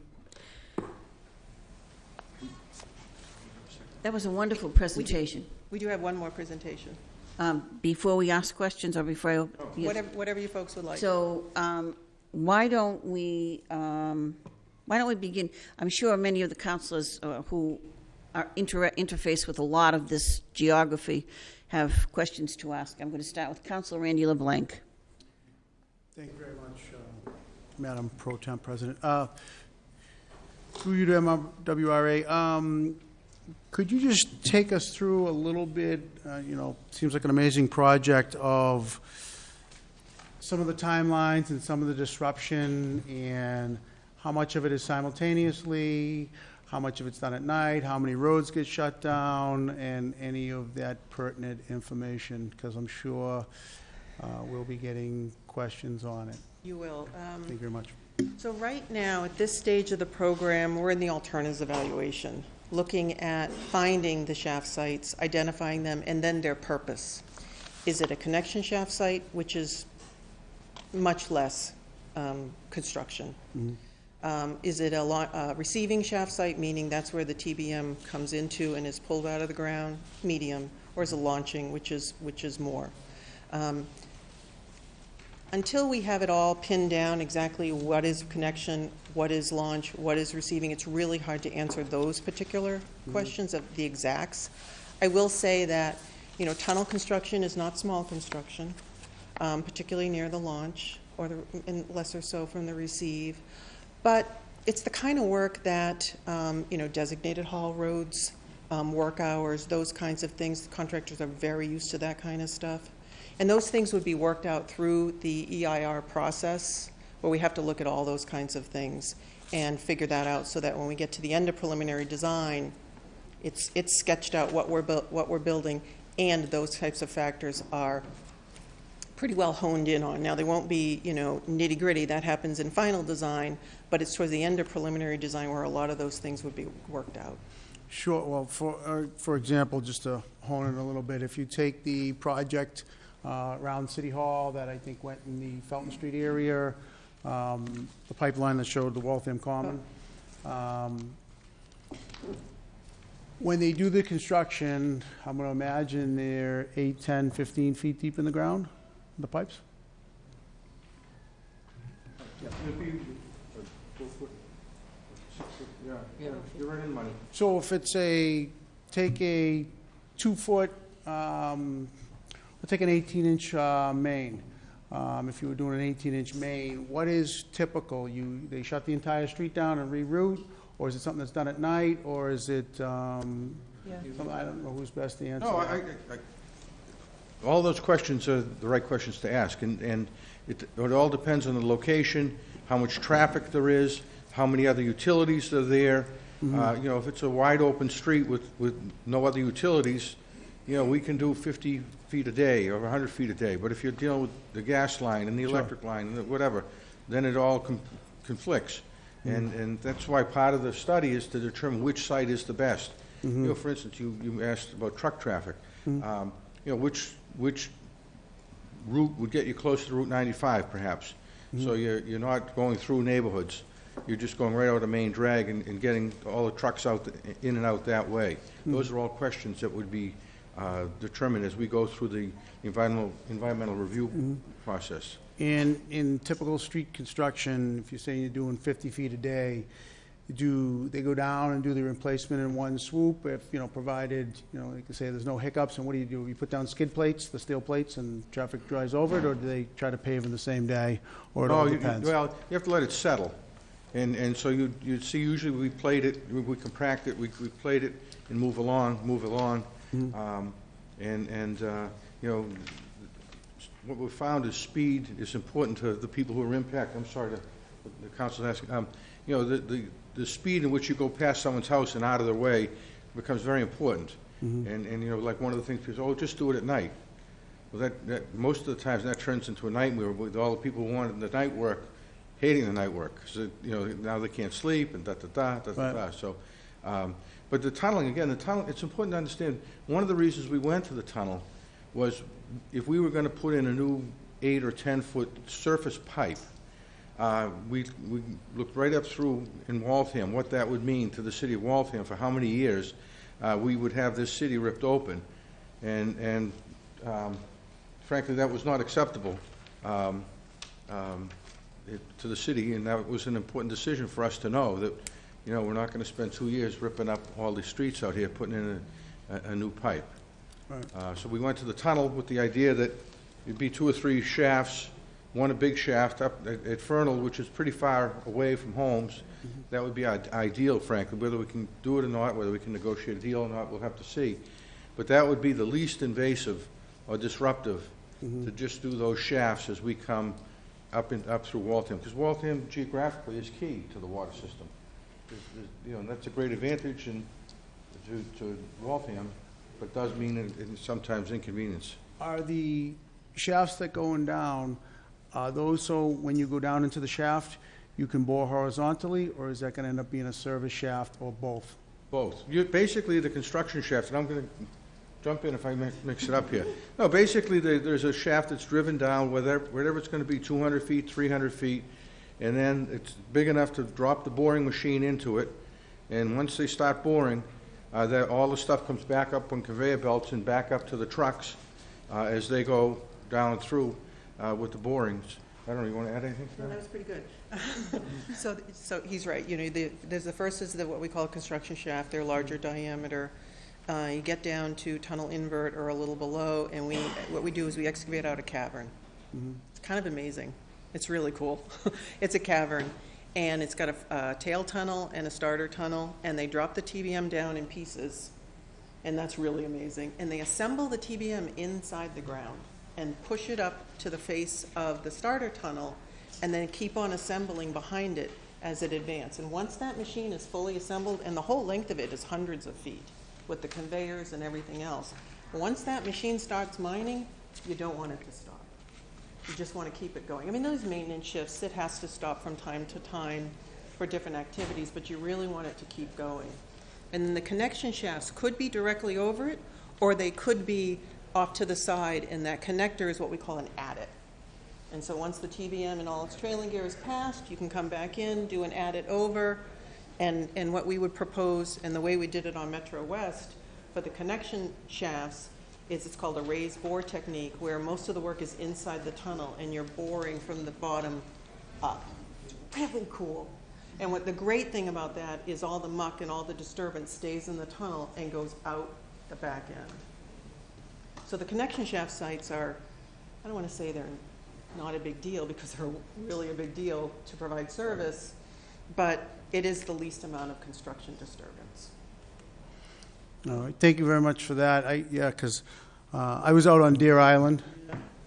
That was a wonderful presentation. We do have one more presentation, Um, Before we ask questions or before I... yes. whatever, whatever you folks would like. So um, why don't we, um, why don't we begin? I'm sure many of the councilors uh, who are inter- interface with a lot of this geography have questions to ask. I'm going to start with Councilor Randy LeBlanc. Thank you very much, um, Madam Pro Tem President. Uh, Through you to MWRA, um, could you just take us through a little bit, uh, you know, seems like an amazing project of some of the timelines and some of the disruption and how much of it is simultaneously, how much of it's done at night, how many roads get shut down, and any of that pertinent information, because I'm sure uh, we'll be getting questions on it. You will. Um, Thank you very much. So right now, at this stage of the program, we're in the alternatives evaluation, looking at finding the shaft sites, identifying them, and then their purpose. Is it a connection shaft site, which is much less um, construction? Um, Is it a uh, receiving shaft site, meaning that's where the TBM comes into and is pulled out of the ground, medium? Or is it launching, which is, which is more? Um, until we have it all pinned down exactly what is connection, what is launch, what is receiving, it's really hard to answer those particular questions of the exacts. I will say that, you know, tunnel construction is not small construction, um, particularly near the launch, or the, and lesser so from the receive. But it's the kind of work that, um, you know, designated haul roads, um, work hours, those kinds of things, contractors are very used to that kind of stuff. And those things would be worked out through the EIR process, where we have to look at all those kinds of things and figure that out so that when we get to the end of preliminary design, it's, it's sketched out what we're, what we're building, and those types of factors are pretty well honed in on. Now, they won't be, you know, nitty-gritty, that happens in final design, but it's towards the end of preliminary design where a lot of those things would be worked out. Sure, well, for, uh, for example, just to hone in a little bit, if you take the project uh, around City Hall that I think went in the Felton Street area, um, the pipeline that showed the Waltham Common, um, when they do the construction, I'm gonna imagine they're eight, 10, 15 feet deep in the ground, the pipes? Yeah, you're right in money. So if it's a, take a two-foot, um, take an 18-inch uh, main. Um, If you were doing an 18-inch main, what is typical? You, they shut the entire street down and reroute? Or is it something that's done at night? Or is it, um, some- I don't know who's best to answer No, I, that. I, I- all those questions are the right questions to ask, and, and it, it all depends on the location, how much traffic there is, how many other utilities are there. Uh, you know, if it's a wide-open street with, with no other utilities, you know, we can do fifty feet a day or hundred feet a day, but if you're dealing with the gas line and the electric line and the whatever, then it all com- conflicts. Mm-hmm. And, and that's why part of the study is to determine which site is the best. Mm-hmm. You know, for instance, you, you asked about truck traffic. Mm-hmm. Um, You know, which, which route would get you closer to Route 95 perhaps? So you're, you're not going through neighborhoods. You're just going right out of main drag and, and getting all the trucks out, th- in and out that way. Those are all questions that would be uh, determined as we go through the environmental, environmental review process. And in typical street construction, if you're saying you're doing 50 feet a day, do they go down and do the replacement in one swoop? If, you know, provided, you know, like I say, there's no hiccups, and what do you do? You put down skid plates, the steel plates, and traffic drives over it, or do they try to pave in the same day? Or it No, all you- depends? Well, you have to let it settle. And, and so you, you see, usually we plate it, we- we compact it, we, we plate it and move along, move along. Mm-hmm. Um, And, and, uh, you know, what we found is speed is important to the people who are impacted. I'm sorry, the, the council is asking, um, you know, the, the, the speed in which you go past someone's house and out of their way becomes very important. Mm-hmm. And, and, you know, like one of the things, people say, oh, just do it at night. Well, that, that, most of the times, that turns into a nightmare with all the people who wanted the night work, hating the night work, because, you know, now they can't sleep and da-da-da, da-da-da, so. um, But the tunneling, again, the tunnel, it's important to understand, one of the reasons we went to the tunnel was if we were gonna put in a new eight or 10-foot surface pipe, uh, we, we looked right up through in Waltham, what that would mean to the city of Waltham for how many years uh, we would have this city ripped open. And, and um, frankly, that was not acceptable um, um, it- to the city, and that was an important decision for us to know, that, you know, we're not going to spend two years ripping up all the streets out here, putting in a, a- a new pipe. Right. Uh, So we went to the tunnel with the idea that it'd be two or three shafts, one a big shaft up at at Fernald, which is pretty far away from homes. That would be i- ideal, frankly. Whether we can do it or not, whether we can negotiate a deal or not, we'll have to see. But that would be the least invasive or disruptive, to just do those shafts as we come up and, up through Waltham. Because Waltham geographically is key to the water system. Is- is- you know, that's a great advantage and to, to Waltham, but does mean it- it's sometimes inconvenience. Are the shafts that going down, are those so when you go down into the shaft, you can bore horizontally, or is that gonna end up being a service shaft or both? Both. You, basically, the construction shaft, and I'm gonna jump in if I mi- mix it up here. No, basically, there, there's a shaft that's driven down, whether, whatever it's gonna be, two hundred feet, three hundred feet, and then it's big enough to drop the boring machine into it, and once they start boring, uh, that, all the stuff comes back up on conveyor belts and back up to the trucks, uh, as they go down through, uh, with the borings. I don't know, you wanna add anything to No, that? that was pretty good. [laughs] So, so he's right, you know, the, there's the first is the, what we call a construction shaft, they're larger diameter. Uh, you get down to tunnel invert or a little below, and we, what we do is we excavate out a cavern. It's kind of amazing. It's really cool. [laughs] It's a cavern, and it's got a, a tail tunnel and a starter tunnel, and they drop the TBM down in pieces, and that's really amazing. And they assemble the TBM inside the ground and push it up to the face of the starter tunnel, and then keep on assembling behind it as it advances. And once that machine is fully assembled, and the whole length of it is hundreds of feet, with the conveyors and everything else, once that machine starts mining, you don't want it to stop. You just want to keep it going. I mean, those maintenance shifts, it has to stop from time to time for different activities, but you really want it to keep going. And then the connection shafts could be directly over it, or they could be off to the side, and that connector is what we call an adit. And so once the TBM and all its trailing gear is passed, you can come back in, do an adit over, and, and what we would propose, and the way we did it on Metro West, for the connection shafts, is it's called a raised bore technique, where most of the work is inside the tunnel, and you're boring from the bottom up. Really cool. And what the great thing about that is all the muck and all the disturbance stays in the tunnel and goes out the back end. So the connection shaft sites are, I don't want to say they're not a big deal, because they're really a big deal to provide service, but it is the least amount of construction disturbance. All right, thank you very much for that. I, yeah, because I was out on Deer Island,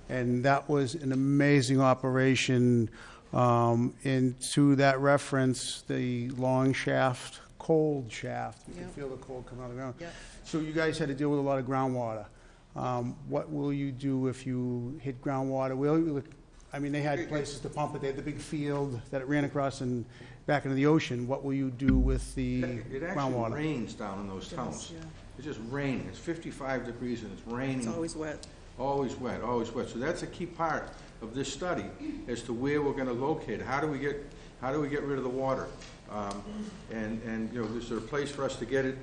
and that was an amazing operation. Um, And to that reference, the long shaft, cold shaft, you can feel the cold coming out of the ground. Yep. So you guys had to deal with a lot of groundwater. Um, What will you do if you hit groundwater? Will you, I mean, they had places to pump it, they had the big field that it ran across and back into the ocean. What will you do with the It actually groundwater? rains down in those tunnels. Yeah. It's just raining. It's fifty-five degrees and it's raining. It's always wet. Always wet, always wet. So that's a key part of this study as to where we're gonna locate. How do we get, how do we get rid of the water? Um, And, and, you know, is there a place for us to get it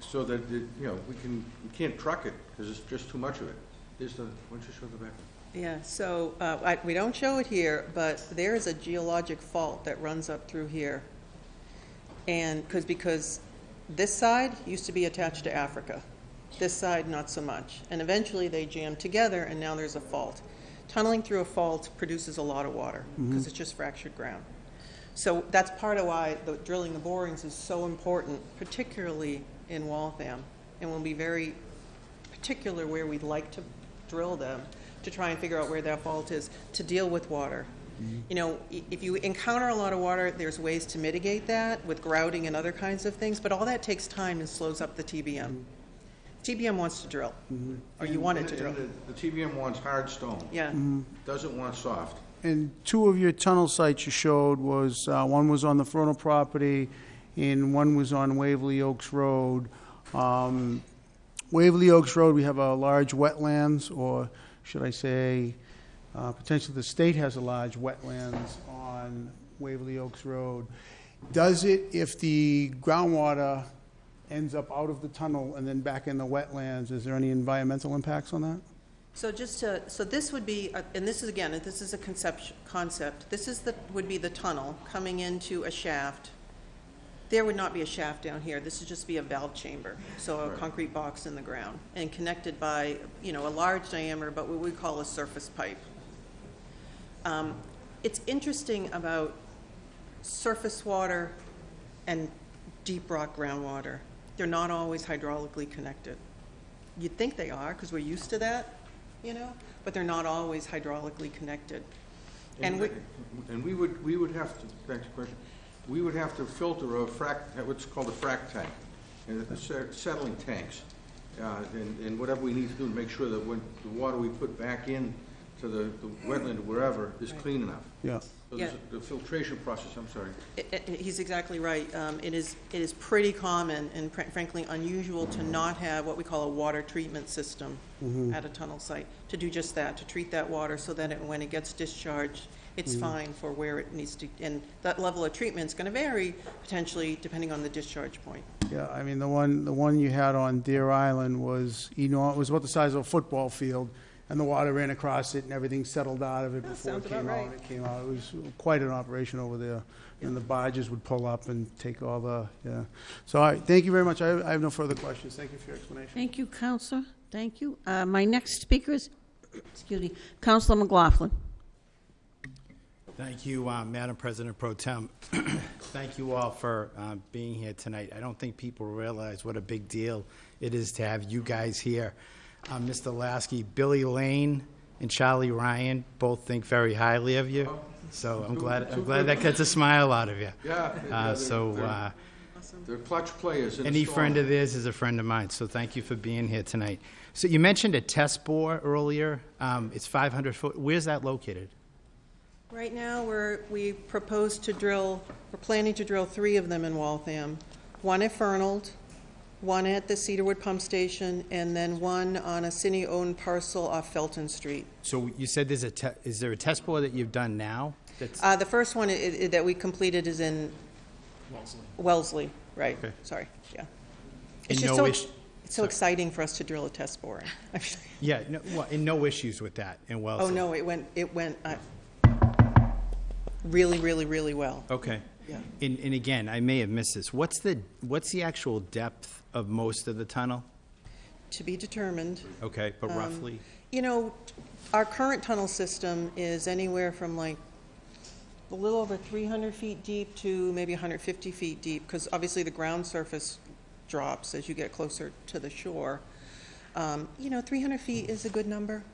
so that, it- you know, we can, we can't truck it because it's just too much of it. Is the, why don't you show the back? Yeah, so, uh, I, we don't show it here, but there is a geologic fault that runs up through here. And, because, because this side used to be attached to Africa, this side not so much. And eventually they jammed together and now there's a fault. Tunneling through a fault produces a lot of water, because it's just fractured ground. So that's part of why the drilling the borings is so important, particularly in Waltham. And we'll be very particular where we'd like to drill them to try and figure out where that fault is to deal with water. You know, if you encounter a lot of water, there's ways to mitigate that with grouting and other kinds of things, but all that takes time and slows up the TBM. TBM wants to drill, or you want it to drill. The the TBM wants hard stone, Yeah, doesn't want soft. And two of your tunnel sites you showed was, uh, one was on the Fernald property, and one was on Waverly Oaks Road. Um, Waverly Oaks Road, we have a large wetlands, or should I say, uh, potentially the state has a large wetlands on Waverly Oaks Road. Does it, if the groundwater ends up out of the tunnel and then back in the wetlands, is there any environmental impacts on that? so just to, so this would be, uh, and this is, again, this is a concept, concept. This is the, would be the tunnel coming into a shaft. There would not be a shaft down here. This would just be a valve chamber, so a Right. concrete box in the ground, and connected by, you know, a large diameter, but what we call a surface pipe. Um, It's interesting about surface water and deep rock groundwater. They're not always hydraulically connected. You'd think they are, because we're used to that, you know, but they're not always hydraulically connected. And we, And we would, we would have to, back to the question, we would have to filter a frac, what's called a frac tank, and it's set- settling tanks. Uh, And, and whatever we need to do to make sure that when the water we put back in to the the wetland or wherever is clean enough. Yeah. So Yeah. there's a- The filtration process, I'm sorry. I- I- He's exactly right. Um, It is, it is pretty common and fr- frankly unusual to not have what we call a water treatment system at a tunnel site, to do just that, to treat that water so that it- when it gets discharged, it's fine for where it needs to, and that level of treatment's going to vary potentially depending on the discharge point. Yeah, I mean, the one, the one you had on Deer Island was, you know, it was about the size of a football field, and the water ran across it, and everything settled out of it That before it sounds about came out. right. It came out, it was quite an operation over there, and the barges would pull up and take all the, yeah. So, all right, thank you very much, I I have no further questions, thank you for your explanation. Thank you, Councilor. Thank you. Uh, My next speaker is, excuse me, Councilor McLaughlin. Thank you, uh, Madam President Pro Tem. [clears throat] Thank you all for uh, being here tonight. I don't think people realize what a big deal it is to have you guys here. Uh, Mr. Laskey, Billy Lane and Charlie Ryan both think very highly of you, so I'm glad, I'm glad that gets a smile out of you. Yeah. Uh, So uh, They're clutch players in any friend of theirs is a friend of mine, so thank you for being here tonight. So you mentioned a test bore earlier. Um, It's 500 foot. Where's that located? Right now, we're, we propose to drill, we're planning to drill three of them in Waltham. One at Fernald, one at the Cedarwood Pump Station, and then one on a city-owned parcel off Felton Street. So you said there's a, te- is there a test bore that you've done now? That's, Uh, the first one i- i- that we completed is in Wellesley, right, Okay. sorry, yeah. And It's just no so, ish- it's so exciting for us to drill a test bore. [laughs] yeah, no, well, and no issues with that in Wellesley? Oh, no, it went, it went uh, really, really, really well. Okay. Yeah. And, and again, I may have missed this. What's the, what's the actual depth of most of the tunnel? To be determined. Okay, but Um, roughly? You know, our current tunnel system is anywhere from like a little over 300 feet deep to maybe 150 feet deep, because obviously the ground surface drops as you get closer to the shore. Um, You know, 300 feet is a good number.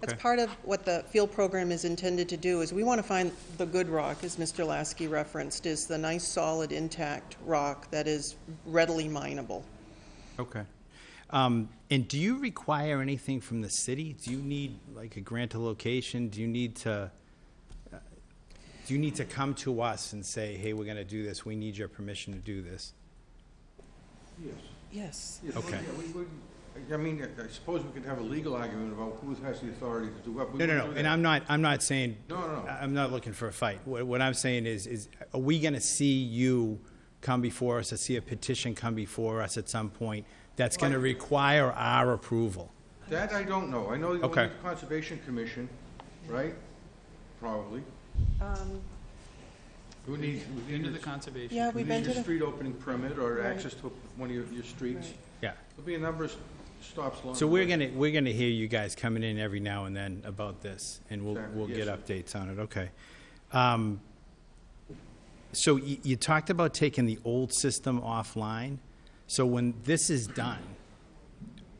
That's part of what the field program is intended to do, is we want to find the good rock, as Mr. Laskey referenced, is the nice, solid, intact rock that is readily mineable. Okay. Um, and do you require anything from the city? Do you need like a grant of location? Do you need to, uh, do you need to come to us and say, hey, we're gonna do this, we need your permission to do this? Yes. Yes. Yes, Okay. yeah, we would- I mean, I suppose we could have a legal argument about who has the authority to do what. We No, no, wouldn't no, do and that. I'm not, I'm not saying. No, no, no. I- I'm not looking for a fight. What, what I'm saying is, is are we gonna see you come before us, or see a petition come before us at some point that's gonna require our approval? That I don't know. I know you Okay. need the Conservation Commission, right? Probably. Um, Who needs, who Into the needs, conservation. Yeah, who we've been needs to a the, street opening permit or Right. access to one of your, your streets? Right. Yeah. There'll be a number of stops along So we're gonna, we're gonna hear you guys coming in every now and then about this, and we'll, Exactly, we'll get yes. updates on it, okay. Um, So you, you talked about taking the old system offline. So when this is done,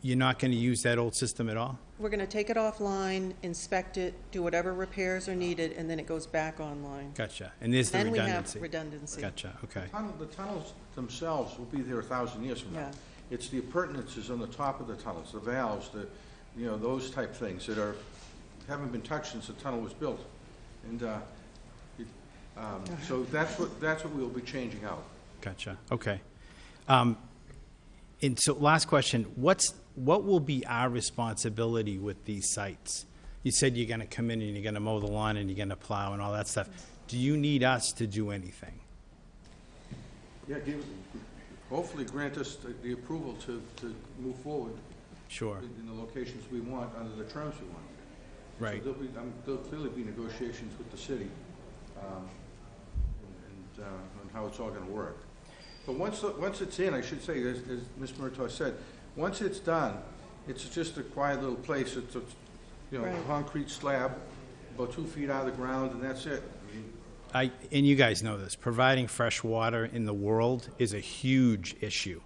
you're not gonna use that old system at all? we're going to take it offline, inspect it, do whatever repairs are needed, and then it goes back online. Gotcha. And there's the Then we have redundancy? redundancy. Gotcha, okay. Tunnel- The tunnels themselves will be there a thousand years from now. Yeah. It's the appurtenances on the top of the tunnels, the valves, the, you know, those type things that are, haven't been touched since the tunnel was built. And, uh, it, um, so that's what, that's what we'll be changing out. Gotcha, okay. Um, And so, last question, what's, what will be our responsibility with these sites? You said you're gonna come in and you're gonna mow the lawn and you're gonna plow and all that stuff. Do you need us to do anything? Yeah, give, hopefully grant us the- the approval to, to move forward Sure, in in the locations we want, under the terms we want. right, So there'll be, um, there'll clearly be negotiations with the city, um, and, uh, on how it's all gonna work. But once, the- once it's in, I should say, as, as Ms. Murtagh said, once it's done, it's just a quiet little place, it's a, you know, Right. concrete slab, about two feet out of the ground, and that's it. I and you guys know this, providing fresh water in the world is a huge issue.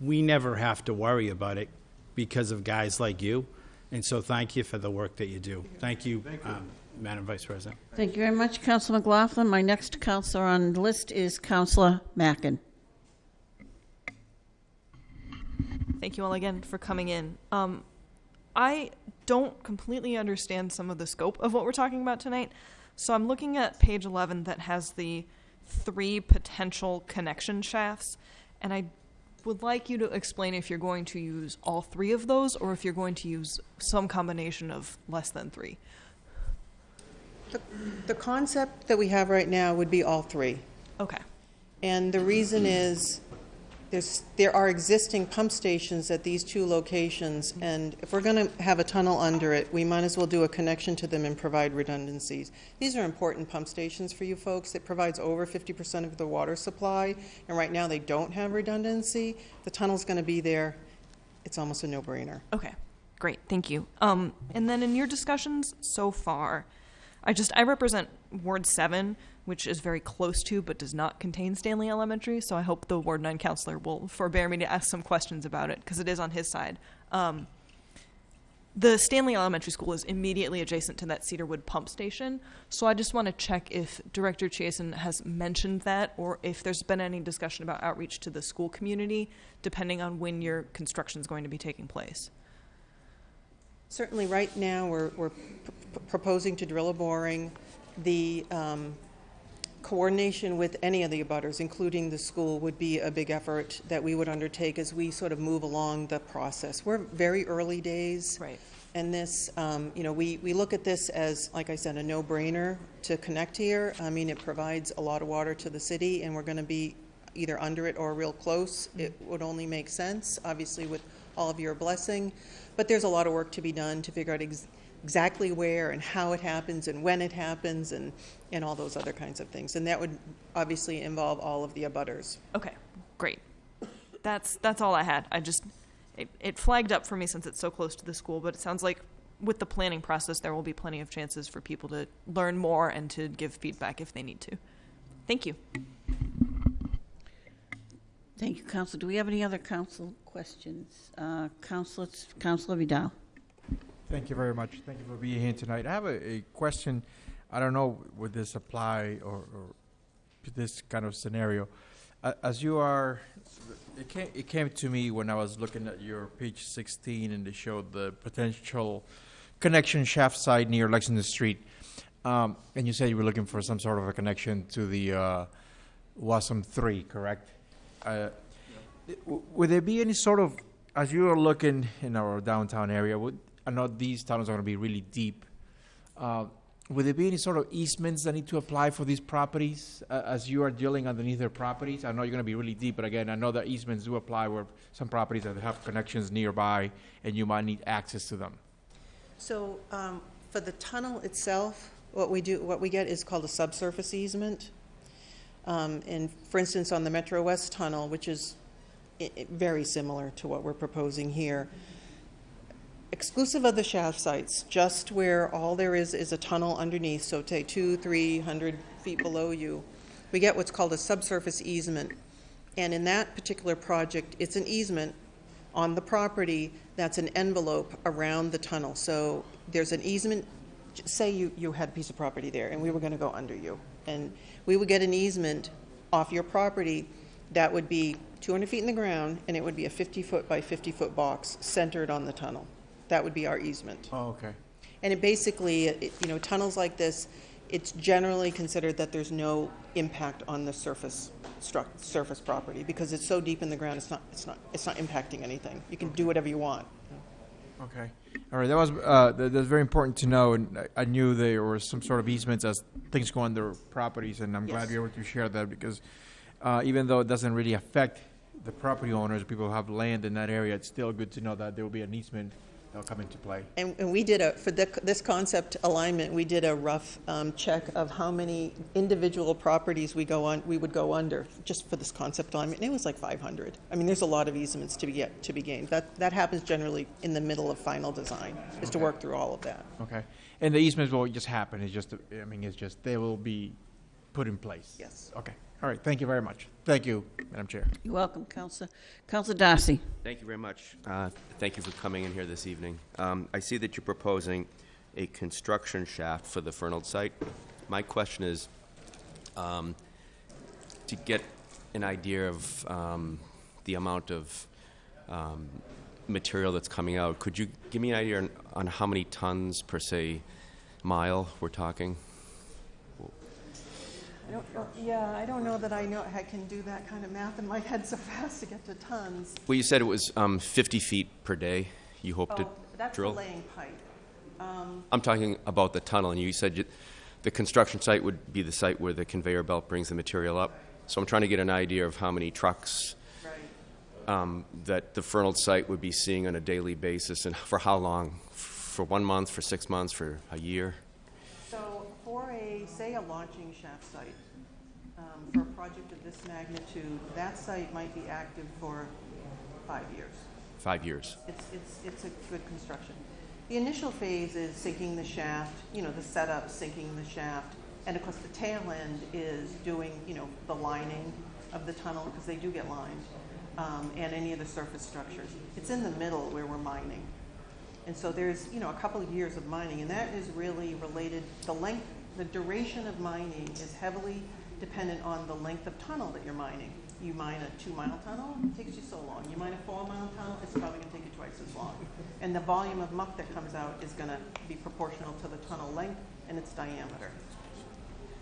We never have to worry about it because of guys like you, and so thank you for the work that you do. Thank you, Thank you. um, Madam Vice President. Thank you very much, Councilor McLaughlin. My next councilor on the list is Councilor Mackin. Thank you all again for coming in. Um, I don't completely understand some of the scope of what we're talking about tonight. So I'm looking at page 11 that has the three potential connection shafts, and I would like you to explain if you're going to use all three of those or if you're going to use some combination of less than three. The concept that we have right now would be all three. Okay. And the reason is, there's, there are existing pump stations at these two locations, and if we're gonna have a tunnel under it, we might as well do a connection to them and provide redundancies. These are important pump stations for you folks. It provides over fifty percent of the water supply, and right now they don't have redundancy. The tunnel's gonna be there. It's almost a no-brainer. Okay, great, thank you. Um, and then in your discussions so far, I just I represent Ward Seven, which is very close to but does not contain Stanley Elementary. So I hope the Ward Nine councilor will forbear me to ask some questions about it because it is on his side. Um, the Stanley Elementary School is immediately adjacent to that Cedarwood pump station. So I just want to check if Director Chasen has mentioned that or if there's been any discussion about outreach to the school community, depending on when your construction is going to be taking place. Certainly, right now, we're, we're proposing to drill a boring. The um, coordination with any of the abutters, including the school, would be a big effort that we would undertake as we sort of move along the process. We're very early days. Right. And this, um, you know, we, we look at this as, like I said, a no-brainer to connect here. I mean, it provides a lot of water to the city, and we're going to be either under it or real close. It would only make sense, obviously, with all of your blessing. But there's a lot of work to be done to figure out ex- exactly where and how it happens and when it happens and, and all those other kinds of things. And that would obviously involve all of the abutters. Okay, great. That's that's all I had. I just it, it flagged up for me since it's so close to the school, but it sounds like with the planning process there will be plenty of chances for people to learn more and to give feedback if they need to. Thank you. Thank you, Council. Do we have any other council questions? Uh, Councilor, Councilor Vidal. Thank you very much. Thank you for being here tonight. I have a, a question. I don't know would this apply or, or this kind of scenario. As you are, it came, it came to me when I was looking at your page 16 and they showed the potential connection shaft site near Lexington Street. Um, and you said you were looking for some sort of a connection to the uh, WASM 3, correct? Uh, w- Would there be any sort of, as you are looking in our downtown area, would, I know these tunnels are going to be really deep. Uh, Would there be any sort of easements that need to apply for these properties uh, as you are dealing underneath their properties? I know you're going to be really deep, but again, I know that easements do apply where some properties that have connections nearby and you might need access to them. So um, for the tunnel itself, what we do, what we get is called a subsurface easement. Um, And for instance, on the Metro West Tunnel, which is very similar to what we're proposing here, exclusive of the shaft sites, just where all there is is a tunnel underneath, so say two, three hundred feet below you, we get what's called a subsurface easement. And in that particular project, it's an easement on the property that's an envelope around the tunnel. So there's an easement, say you, you had a piece of property there and we were gonna go under you. And we would get an easement off your property that would be two hundred feet in the ground and it would be a fifty-foot by fifty-foot box centered on the tunnel. That would be our easement. Oh, okay. And it basically, it- you know, tunnels like this, it's generally considered that there's no impact on the surface struc, surface property, because it's so deep in the ground, it's not, it's not, it's not impacting anything. You can do whatever you want. Okay. All right, that was, uh, that, that's very important to know, and I, I knew there were some sort of easements as things go on their properties, and I'm glad Yes. you're able to share that, because, uh, even though it doesn't really affect the property owners, people who have land in that area, it's still good to know that there will be an easement that'll come into play. And, and we did a, for the, this concept alignment, we did a rough, um, check of how many individual properties we go on, we would go under, just for this concept alignment, and it was like five hundred. I mean, there's a lot of easements to be get, to be gained. That, that happens generally in the middle of final design, is to work through all of that. Okay. And the easements will just happen, it's just, I mean, it's just, they will be put in place. Yes. Okay. All right, thank you very much. Thank you, Madam Chair. You're welcome, Councilor. Councilor Darcy. Thank you very much. Uh, Thank you for coming in here this evening. Um, I see that you're proposing a construction shaft for the Fernald site. My question is, um, to get an idea of um, the amount of um, material that's coming out, could you give me an idea on, on how many tons per se mile we're talking? I don't, yeah, I don't know that I know, I can do that kind of math in my head so [laughs] fast to get to tons. Well, you said it was um, 50 feet per day. You hope to Oh, that's the drill. laying pipe. Um, I'm talking about the tunnel, and you said you, the construction site would be the site where the conveyor belt brings the material up. So I'm trying to get an idea of how many trucks Right. um, that the Fernald site would be seeing on a daily basis, and for how long? For one month, for six months, for a year? For a, say, a launching shaft site, um, for a project of this magnitude, that site might be active for five years. Five years. It's, it's, it's a good construction. The initial phase is sinking the shaft, you know, the setup, sinking the shaft. And of course, the tail end is doing, you know, the lining of the tunnel, because they do get lined, um, and any of the surface structures. It's in the middle where we're mining. And so there's, you know, a couple of years of mining, and that is really related, the length, the duration of mining is heavily dependent on the length of tunnel that you're mining. You mine a two-mile tunnel, it takes you so long. You mine a four-mile tunnel, it's probably gonna take you twice as long. And the volume of muck that comes out is gonna be proportional to the tunnel length and its diameter.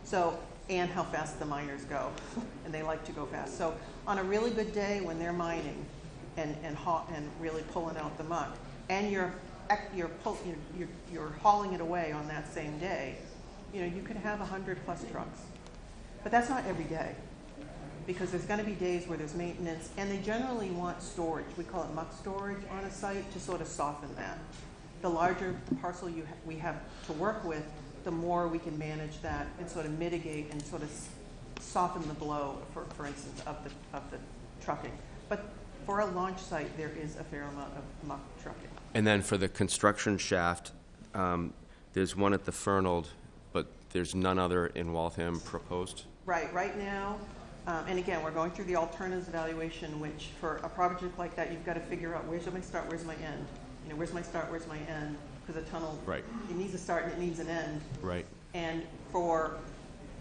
So, and how fast the miners go, [laughs] and they like to go fast. So, on a really good day when they're mining and and and really pulling out the muck, and you're you're you're you're hauling it away on that same day, you know you could have hundred plus trucks, but that's not every day, because there's going to be days where there's maintenance, and they generally want storage. We call it muck storage on a site to sort of soften that. The larger parcel you ha- we have to work with, the more we can manage that and sort of mitigate and sort of soften the blow, for, for instance, of the, of the trucking. But for a launch site, there is a fair amount of muck trucking. And then for the construction shaft, um, there's one at the Fernald, there's none other in Waltham proposed? Right, right now, um, and again, we're going through the alternatives evaluation, which for a project like that, you've got to figure out where's my start, where's my end? You know, where's my start, where's my end? Because a tunnel, Right. it needs a start and it needs an end. Right. And for,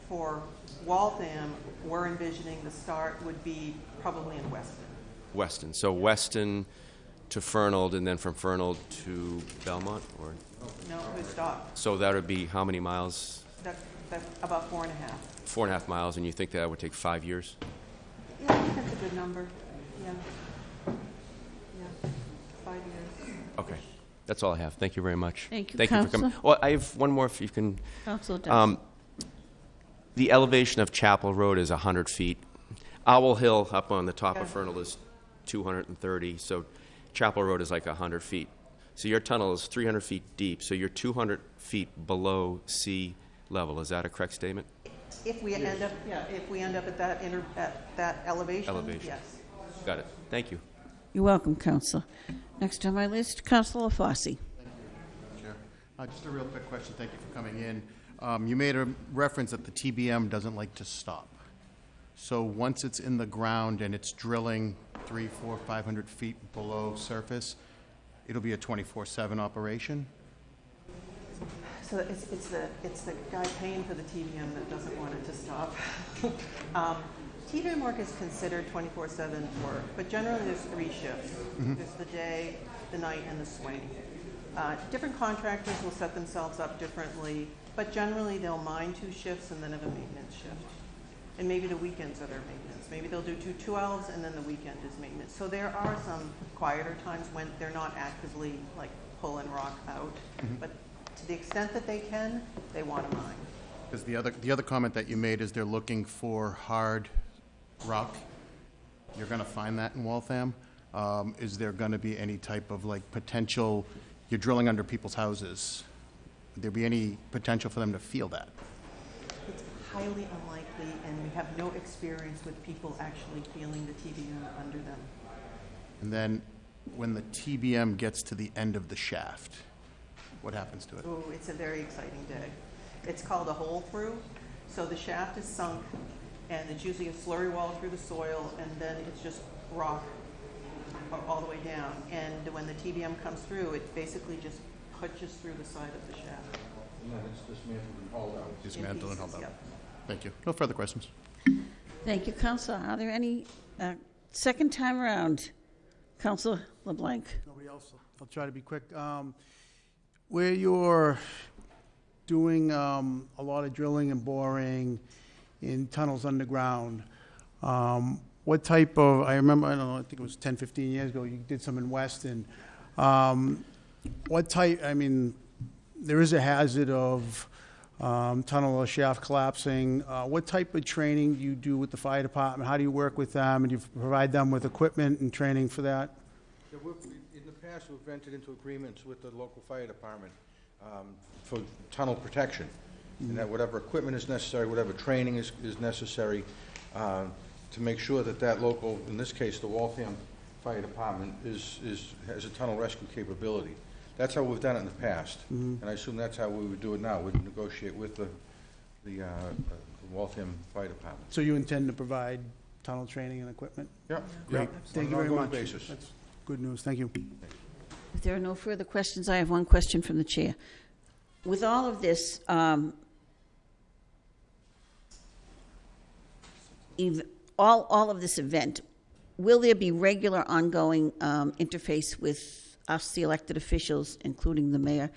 for Waltham, we're envisioning the start would be probably in Weston. Weston. So Weston to Fernald, and then from Fernald to Belmont, or? No, it would stop. So that would be how many miles? That, that's about four and a half. Four and a half miles, and you think that would take five years? Yeah, I think that's a good number, yeah. Yeah, five years. Okay. That's all I have. Thank you very much. Thank you, Thank you for coming. Well, I have one more if you can. Councilor Um, The elevation of Chapel Road is 100 feet. Owl Hill up on the top of Okay. Fernald is 230, so Chapel Road is like 100 feet. So your tunnel is 300 feet deep, so you're 200 feet below sea level. Is that a correct statement? If we end up, yeah, if we end up at that inter, at that elevation, Elevation. yes. Got it. Thank you. You're welcome, Councilor. Next on my list, Councilor Fosse. Chair. Uh, Just a real quick question. Thank you for coming in. Um, You made a reference that the TBM doesn't like to stop. So once it's in the ground and it's drilling three, four, 500 feet below surface, it'll be a 24/7 operation? So it's, it's the, it's the guy paying for the TBM that doesn't want it to stop. [laughs] Um, TBM work is considered twenty-four seven work, but generally there's three shifts. There's the day, the night, and the swing. Uh, different contractors will set themselves up differently, but generally they'll mine two shifts and then have a maintenance shift. And maybe the weekends are their maintenance. Maybe they'll do two twelves and then the weekend is maintenance. So there are some quieter times when they're not actively like pulling rock out. But to the extent that they can, they want to mine. Because the other, the other comment that you made is they're looking for hard rock. You're going to find that in Waltham. Um, Is there going to be any type of like potential, you're drilling under people's houses? Would there be any potential for them to feel that? It's highly unlikely, and we have no experience with people actually feeling the TBM under them. And then when the TBM gets to the end of the shaft, what happens to it? Oh, it's a very exciting day. It's called a hole through. So the shaft is sunk, and it's usually a slurry wall through the soil, and then it's just rock all the way down. And when the TBM comes through, it basically just punches through the side of the shaft. And then it's dismantled and hauled out. Dismantle and hold pieces, out. yeah. Thank you. No further questions. Thank you, Councilor. Are there any, uh, second time around? Councilor LeBlanc? Nobody else? I'll try to be quick. Um, Where you're doing um, a lot of drilling and boring in tunnels underground, um, what type of, I remember, I don't know, I think it was 10, 15 years ago, you did some in Weston. Um, What type, I mean, there is a hazard of um, tunnel or shaft collapsing. Uh, What type of training do you do with the fire department? How do you work with them? And do you provide them with equipment and training for that? Yeah, the past, we've entered into agreements with the local fire department um, for tunnel protection, and that whatever equipment is necessary, whatever training is is necessary, uh, to make sure that that local, in this case, the Waltham Fire Department, is, is, has a tunnel rescue capability. That's how we've done it in the past, and I assume that's how we would do it now. We'd negotiate with the, the uh, the Waltham Fire Department. So you intend to provide tunnel training and equipment? Yeah, Great. Thank on you an very ongoing much. basis. That's good news. Thank you. If there are no further questions, I have one question from the chair. With all of this, um, all, all of this event, will there be regular ongoing um, interface with us, the elected officials, including the mayor,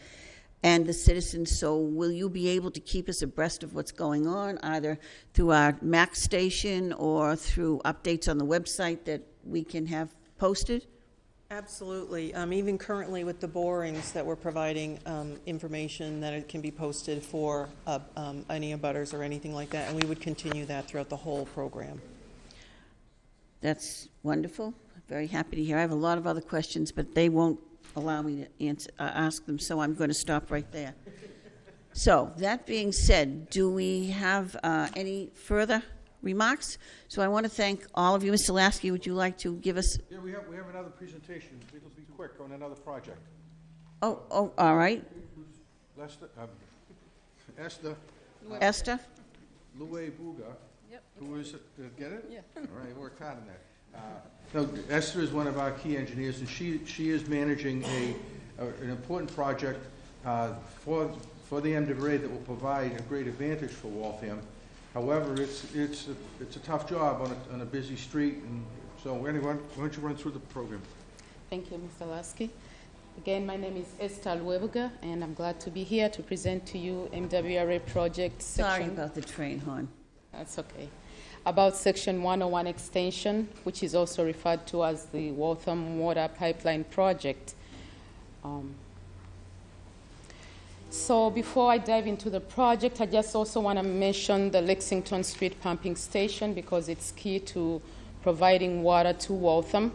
and the citizens? So will you be able to keep us abreast of what's going on, either through our MAC station or through updates on the website that we can have posted? Absolutely. Um, Even currently with the borings that we're providing um, information that it can be posted for uh, um, any abutters or anything like that, and we would continue that throughout the whole program. That's wonderful. Very happy to hear. I have a lot of other questions, but they won't allow me to answer, uh, ask them, so I'm going to stop right there. So, that being said, do we have uh, any further remarks? So I want to thank all of you. Mr. Laskey, would you like to give us, Yeah, we have, we have another presentation. It'll be quick on another project. oh, oh, all right. Lester, um, Esther Esther? Louis Buga, who is, uh, get it? Yeah. All right, worked hard on that. Uh, No, Esther is one of our key engineers, and she, she is managing a, a- an important project uh, for, for the MWA that will provide a great advantage for Waltham. However, it's, it's, a- it's a tough job on a, on a busy street, and so anyway, why don't you run through the program? Thank you, Mr. Laskey. Again, my name is Esther Luebuga, and I'm glad to be here to present to you MWRA project Sorry section. about the train horn. That's okay. About section 101 extension, which is also referred to as the Waltham Water Pipeline Project. Um, so before I dive into the project, I just also want to mention the Lexington Street pumping station because it's key to providing water to Waltham.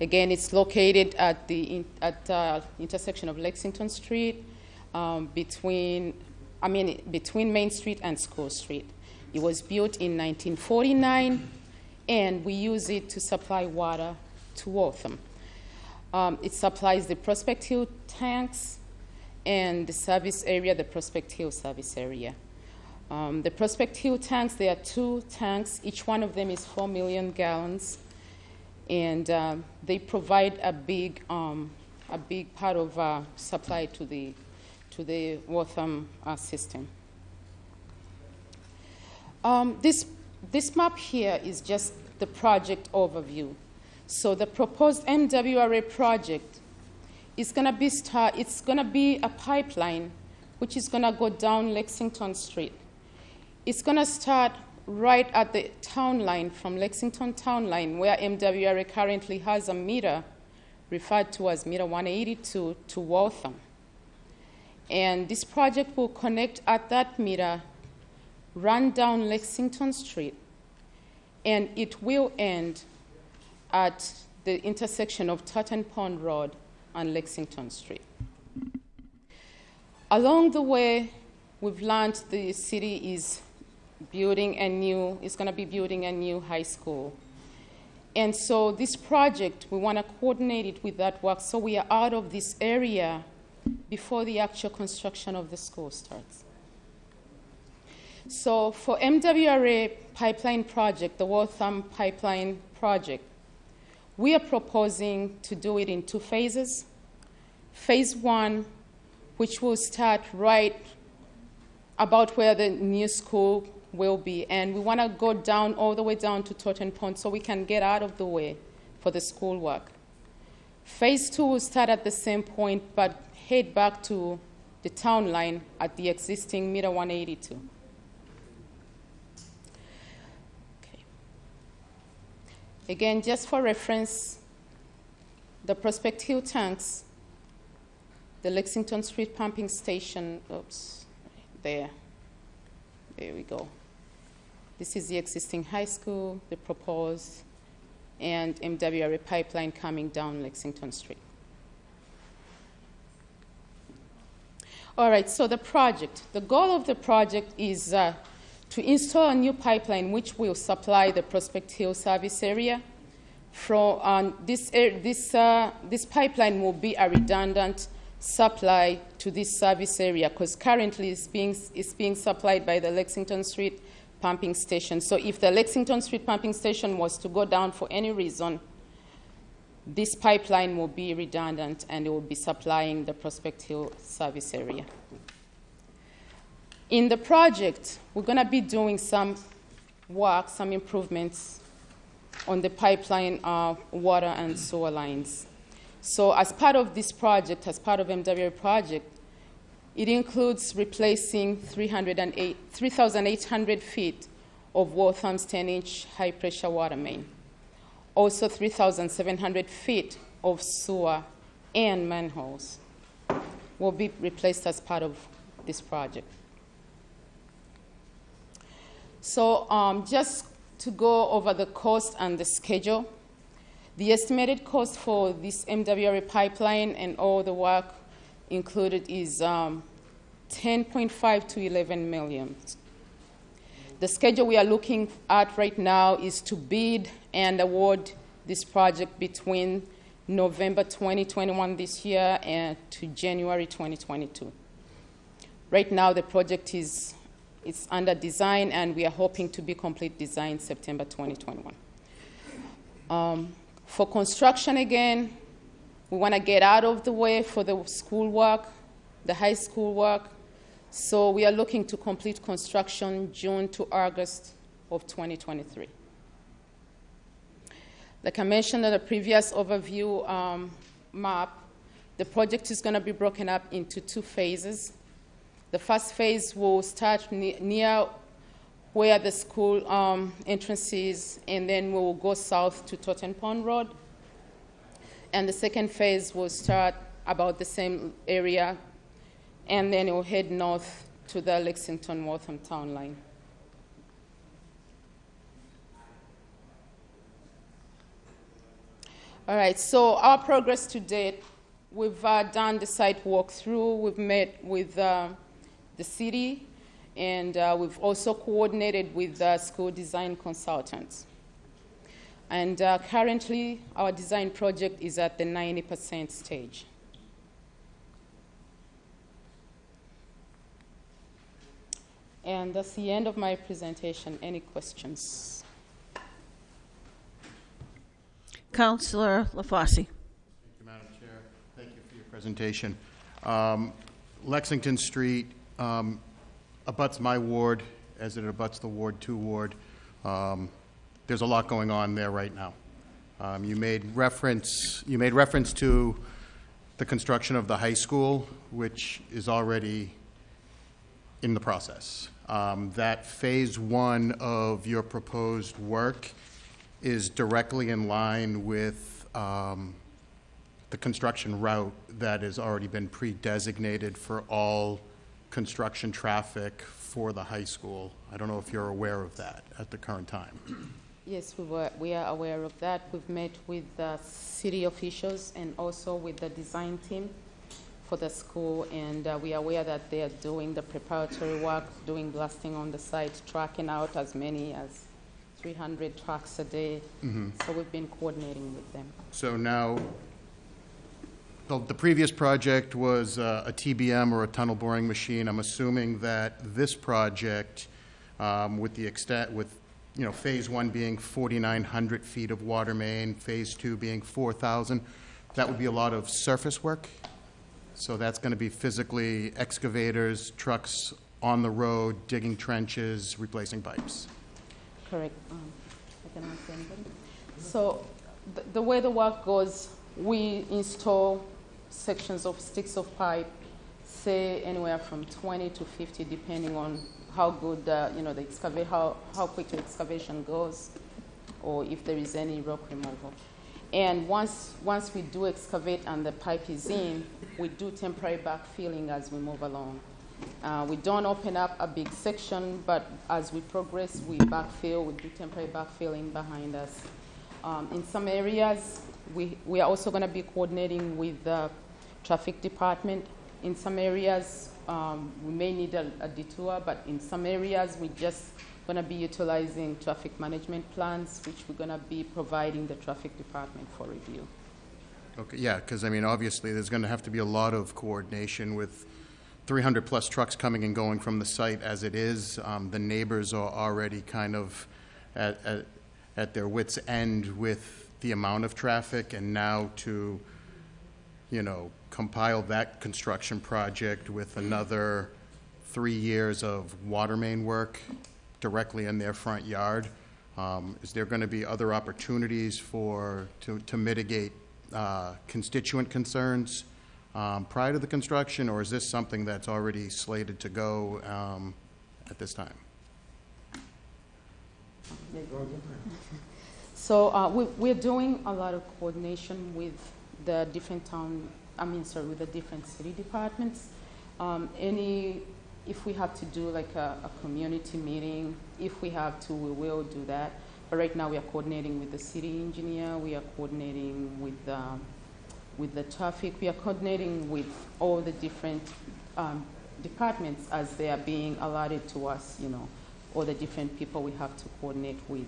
Again, it's located at the at uh, intersection of Lexington Street, um, between I mean between Main Street and School Street. It was built in 1949, and we use it to supply water to Waltham. Um, it supplies the Prospect Hill tanks and the service area, the Prospect Hill service area. Um, the Prospect Hill tanks, there are two tanks. Each one of them is 4 million gallons. And um, they provide a big, um, a big part of uh, supply to the, to the Waltham uh, system. Um, this, this map here is just the project overview. So the proposed MWRA project is going to be start, it's going to be a pipeline which is going to go down Lexington Street. It's going to start right at the town line from Lexington town line where MWRA currently has a meter referred to as meter 182 to Waltham. And this project will connect at that meter, run down Lexington Street, and it will end at the intersection of Totten Pond Road and Lexington Street. Along the way, we've learned the city is building a new, is going to be building a new high school. And so this project, we want to coordinate it with that work so we are out of this area before the actual construction of the school starts. So for MWRA pipeline project, the Waltham pipeline project, we are proposing to do it in two phases. Phase one which will start right about where the new school will be. And we want to go down, all the way down to Totten Pond so we can get out of the way for the school work. Phase two will start at the same point but head back to the town line at the existing meter 182. Again, just for reference, the Prospect Hill tanks, the Lexington Street pumping station, oops, there. There we go. This is the existing high school, the proposed, and MWRA pipeline coming down Lexington Street. All right, so the project. The goal of the project is uh, to install a new pipeline which will supply the Prospect Hill service area. From um, this, this, uh, this pipeline will be a redundant supply to this service area because currently it's being, it's being supplied by the Lexington Street pumping station. So if the Lexington Street pumping station was to go down for any reason, this pipeline will be redundant and it will be supplying the Prospect Hill service area. In the project, we're going to be doing some work, some improvements on the pipeline uh, water and sewer lines. So as part of this project, as part of MWA project, it includes replacing 3,800 feet of Waltham's 10-inch high-pressure water main. Also 3,700 feet of sewer and manholes will be replaced as part of this project. So um, just to go over the cost and the schedule, the estimated cost for this MWRA pipeline and all the work included is um, 10.5 to 11 million. The schedule we are looking at right now is to bid and award this project between November 2021 this year and to January 2022. Right now, the project is it's under design, and we are hoping to be complete design September 2021. Um, for construction again, we want to get out of the way for the school work, the high school work. So we are looking to complete construction June to August of 2023. Like I mentioned in the previous overview um, map, the project is going to be broken up into two phases. The first phase will start ne near where the school um, entrance is, and then we will go south to Totten Pond Road. And the second phase will start about the same area, and then it will head north to the Lexington Waltham town line. All right, so our progress to date, we've uh, done the site walkthrough, we've met with uh, the city, and uh, we've also coordinated with uh, school design consultants. And uh, currently, our design project is at the 90% stage. And that's the end of my presentation. Any questions? Councillor LaFauci. Thank you, Madam Chair. Thank you for your presentation. Um, Lexington Street um, abuts my ward as it abuts the Ward 2 ward. Um, there's a lot going on there right now. Um, you made reference you made reference to the construction of the high school, which is already in the process. Um, that phase one of your proposed work is directly in line with um, the construction route that has already been pre-designated for all construction traffic for the high school. I don't know if you're aware of that at the current time. Yes, we, were, we are aware of that. We've met with the city officials and also with the design team for the school, and uh, we are aware that they are doing the preparatory work, doing blasting on the site, tracking out as many as 300 trucks a day. Mhm. So we've been coordinating with them. So now, the, the previous project was uh, a TBM or a tunnel boring machine. I'm assuming that this project, um, with the extent, with, you know, phase one being 4,900 feet of water main, phase two being 4,000, that would be a lot of surface work? So that's going to be physically excavators, trucks on the road, digging trenches, replacing pipes. Correct. Um. So the way the work goes, we install sections of sticks of pipe, say anywhere from 20 to 50, depending on how good uh, you know the excavate, how how quick the excavation goes, or if there is any rock removal. And once once we do excavate and the pipe is in, we do temporary backfilling as we move along. Uh, we don't open up a big section, but as we progress, we backfill, we do temporary backfilling behind us. Um, in some areas, we, we are also going to be coordinating with the traffic department. In some areas, um, we may need a, a detour, but in some areas, we're just going to be utilizing traffic management plans, which we're going to be providing the traffic department for review. Okay, yeah, because I mean, obviously, there's going to have to be a lot of coordination with 300-plus trucks coming and going from the site as it is. Um, The neighbors are already kind of at, at, at their wits' end with the amount of traffic, and now to, you know, compile that construction project with another three years of water main work directly in their front yard, um, is there going to be other opportunities for, to, to mitigate uh, constituent concerns um, prior to the construction, or is this something that's already slated to go um, at this time? So uh, we, we're doing a lot of coordination with the different town, I mean, sorry, with the different city departments. Um, any, if we have to do like a, a community meeting, if we have to, we will do that. But right now, we are coordinating with the city engineer, we are coordinating with, um, with the traffic, we are coordinating with all the different um, departments as they are being allotted to us, you know, all the different people we have to coordinate with.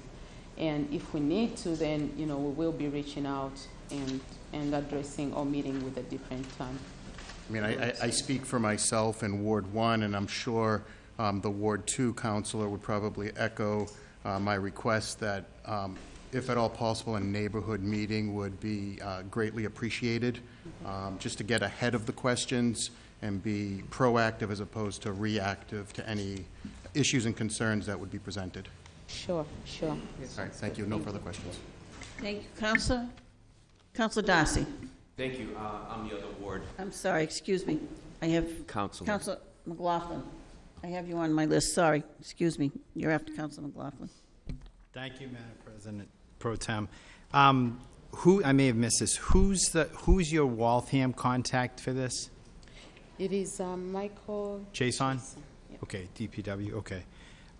And if we need to, then, you know, we will be reaching out and, and addressing or meeting with a different time. I mean, I, I- I speak for myself in Ward One, and I'm sure um, the Ward Two councilor would probably echo uh, my request that, um, if at all possible, a neighborhood meeting would be uh, greatly appreciated, um, just to get ahead of the questions and be proactive as opposed to reactive to any issues and concerns that would be presented. Sure, sure. All right, thank you. No further questions. Thank you. Councilor? Councilor Darcy? Thank you. Uh, I'm the other ward I'm sorry, excuse me. I have councilor. Councilor McLaughlin. I have you on my list, sorry. Excuse me. You're after Councilor McLaughlin. Thank you, Madam President Pro Tem. Um, Who, I may have missed this, who's the, who's your Waltham contact for this? It is um, Michael. Jason? Jason, yeah. Okay, DPW, okay.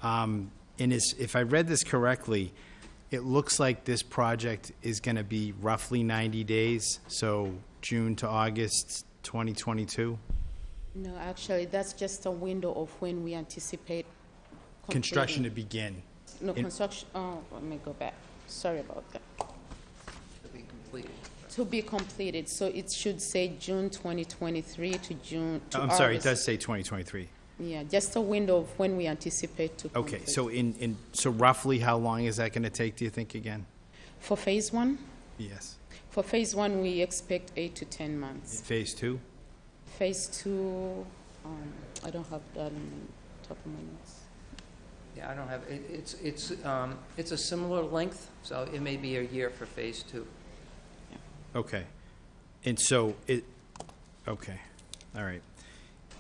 Um, And is, if I read this correctly, it looks like this project is going to be roughly 90 days, so June to August 2022? No, actually, that's just a window of when we anticipate. Construction to completing. begin. No, in- construction, oh, let me go back. Sorry about that. to be completed. To be completed, so it should say June 2023 to June, to I'm sorry, it August. does say 2023. Yeah, just a window of when we anticipate to complete. Okay, so in, in, so roughly how long is that going to take, do you think, again? For phase one, Yes. for phase one, we expect eight to 10 months. Phase two? Phase two, um, I don't have that in top of my notes. Yeah, I don't have, it, it's, it's, um, it's a similar length, so it may be a year for phase two. Okay. And so it, okay, all right.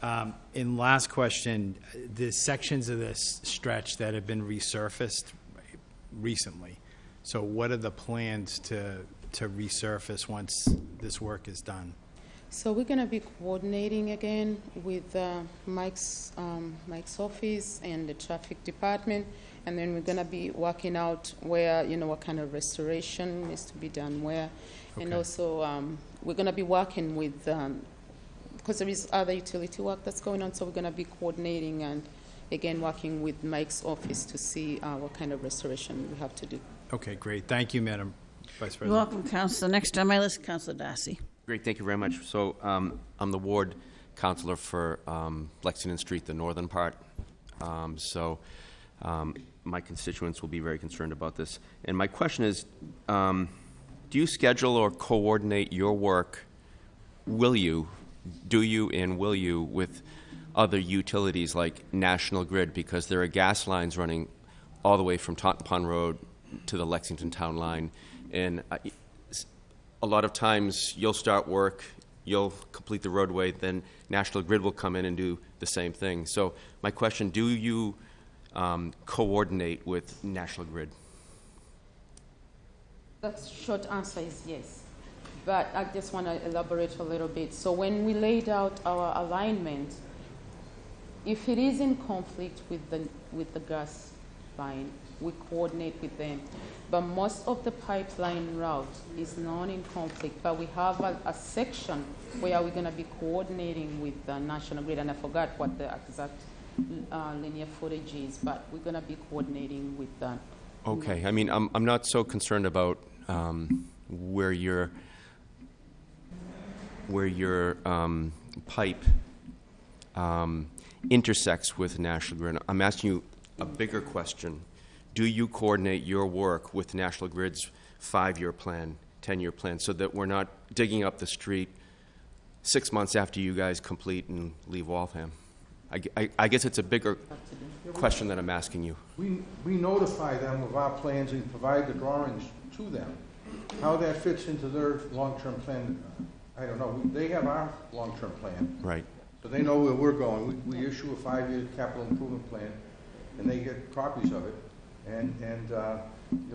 Um, And last question, the sections of this stretch that have been resurfaced recently, so what are the plans to, to resurface once this work is done? So we're going to be coordinating again with uh, Mike's, um, Mike's office and the traffic department, and then we're going to be working out where, you know, what kind of restoration needs to be done where. And also, um, we're going to be working with, um, because there is other utility work that's going on, so we're going to be coordinating and, again, working with Mike's office to see uh, what kind of restoration we have to do. Okay, great, thank you, Madam Vice You're President. welcome, Councilor. Next on my list, Councilor Darcy. Great, thank you very much. So um, I'm the ward councilor for um, Lexington Street, the northern part. Um, So um, my constituents will be very concerned about this. And my question is, um, do you schedule or coordinate your work, will you, do you and will you with other utilities like National Grid? Because there are gas lines running all the way from Totten Pond Road to the Lexington Town Line. And s- a lot of times, you'll start work, you'll complete the roadway, then National Grid will come in and do the same thing. So my question, do you um, coordinate with National Grid? The short answer is yes. But I just want to elaborate a little bit. So when we laid out our alignment, if it is in conflict with the, with the gas line, we coordinate with them. But most of the pipeline route is not in conflict, but we have a, a section where we're going to be coordinating with the National Grid, and I forgot what the exact uh, linear footage is, but we're going to be coordinating with that. Okay, I mean, I'm, I'm not so concerned about um, where your, where your um, pipe um, intersects with National Grid. I'm asking you a bigger question. Do you coordinate your work with National Grid's five-year plan, 10-year plan, so that we're not digging up the street six months after you guys complete and leave Waltham? I, I- I guess it's a bigger question that I'm asking you. We, we notify them of our plans and provide the drawings to them. How that fits into their long-term plan, I don't know. They have our long-term plan, Right. so they know where we're going. We, we issue a five-year capital improvement plan, and they get copies of it. And, and, uh,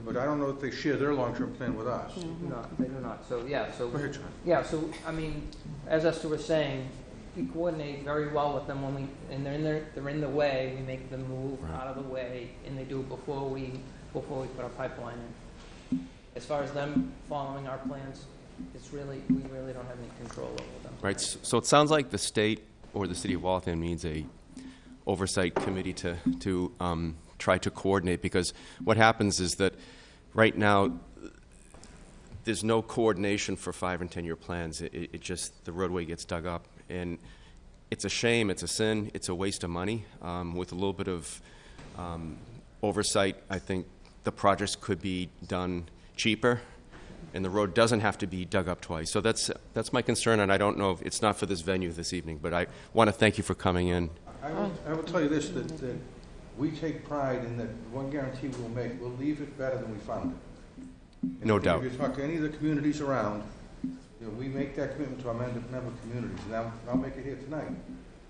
but I don't know if they share their long-term plan with us. They do not, they do not. So, yeah, so, Go ahead, John. yeah, so, I mean, as Esther was saying, we coordinate very well with them when we, and they're in their, they're in the way, we make them move Right. out of the way, and they do it before we, before we put our pipeline in. As far as them following our plans, it's really, we really don't have any control over them. Right, so it sounds like the state or the city of Waltham needs a oversight committee to, to um, try to coordinate, because what happens is that right now, there's no coordination for five and 10-year plans. It, it it just, the roadway gets dug up, and it's a shame, it's a sin, it's a waste of money. Um, With a little bit of um, oversight, I think the projects could be done cheaper, and the road doesn't have to be dug up twice. So that's, that's my concern, and I don't know, if it's not for this venue this evening, but I want to thank you for coming in. I will, I will tell you this, that, that we take pride in that one guarantee we'll make, we'll leave it better than we found it. And No if- doubt. If you talk to any of the communities around, you know, we make that commitment to our member, member communities, and I'll, I'll make it here tonight.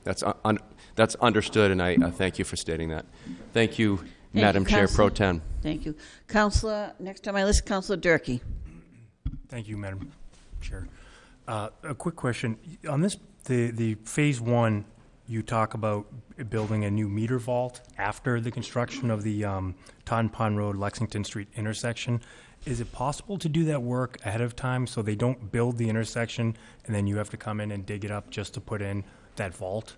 That's, un- un- that's understood, and I uh, thank you for stating that. Thank you, you, Madam Chair Pro Tem. Thank you. Councilor, next on my list, Councilor Durkee. Thank you, Madam Chair. Uh, A quick question. On this, the, the Phase One, you talk about building a new meter vault after the construction of the um, Pond Road, Lexington Street intersection. Is it possible to do that work ahead of time so they don't build the intersection and then you have to come in and dig it up just to put in that vault?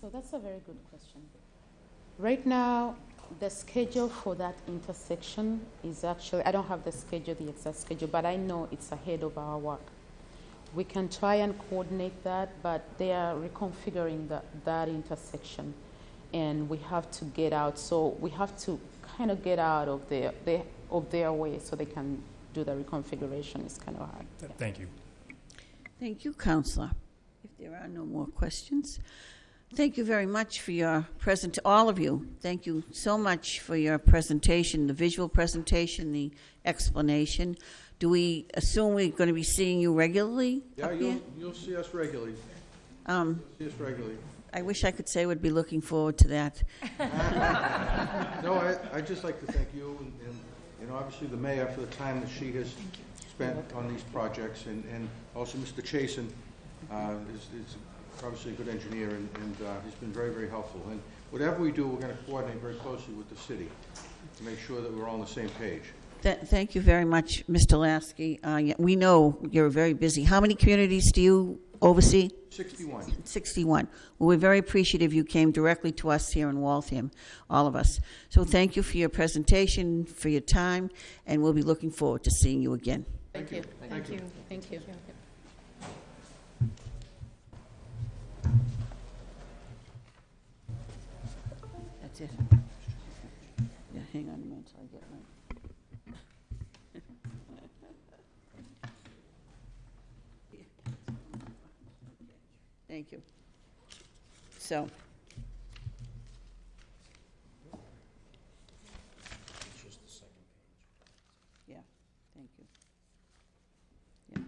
So that's a very good question. Right now, the schedule for that intersection is actually, I don't have the schedule, the exact schedule, but I know it's ahead of our work. We can try and coordinate that, but they are reconfiguring that, that intersection. And we have to get out, so we have to kind of get out of their, their, of their way so they can do the reconfiguration. It's kind of hard. yeah. Thank you. Thank you, Councilor. If there are no more questions, thank you very much for your present, all of you. Thank you so much for your presentation, the visual presentation, the explanation. Do we assume we're going to be seeing you regularly Yeah, up you'll, here? you'll see us regularly, Um, see us regularly. I wish I could say would be looking forward to that. [laughs] No, I, I'd just like to thank you and, and, you know, obviously the mayor for the time that she has spent on these projects, and, and also Mr. Chasen, uh, is, is obviously a good engineer, and, and, uh, he's been very, very helpful. And whatever we do, we're gonna coordinate very closely with the city to make sure that we're all on the same page. Th- Thank you very much, Mr. Laskey. Uh, We know you're very busy. How many communities do you oversee? Sixty-one. 61. Well, we're very appreciative you came directly to us here in Waltham, all of us. So thank you for your presentation, for your time, and we'll be looking forward to seeing you again. Thank you. Thank you. Thank you. That's it. Yeah, hang on a minute till I get my... [laughs] Thank you. So. Yeah, thank you. Yeah.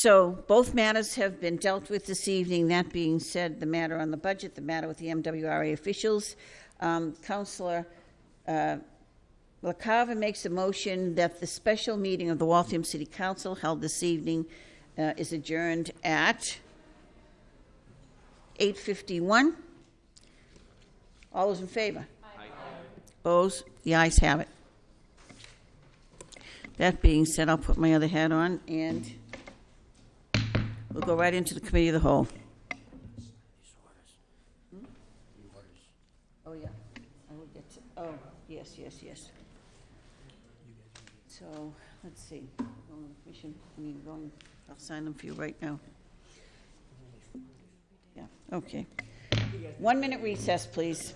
So both matters have been dealt with this evening. That being said, the matter on the budget, the matter with the MWRA officials. Um, Councilor uh, LaCava makes a motion that the special meeting of the Waltham City Council held this evening uh, is adjourned at 8:51. All those in favor? Opposed? The ayes have it. That being said, I'll put my other hat on, and we'll go right into the committee of the whole. Oh, yeah, I will get to, oh, yes, yes, yes. So, let's see, on commission, I mean, going, I'll sign them for you right now. Yeah, okay. One minute recess, please.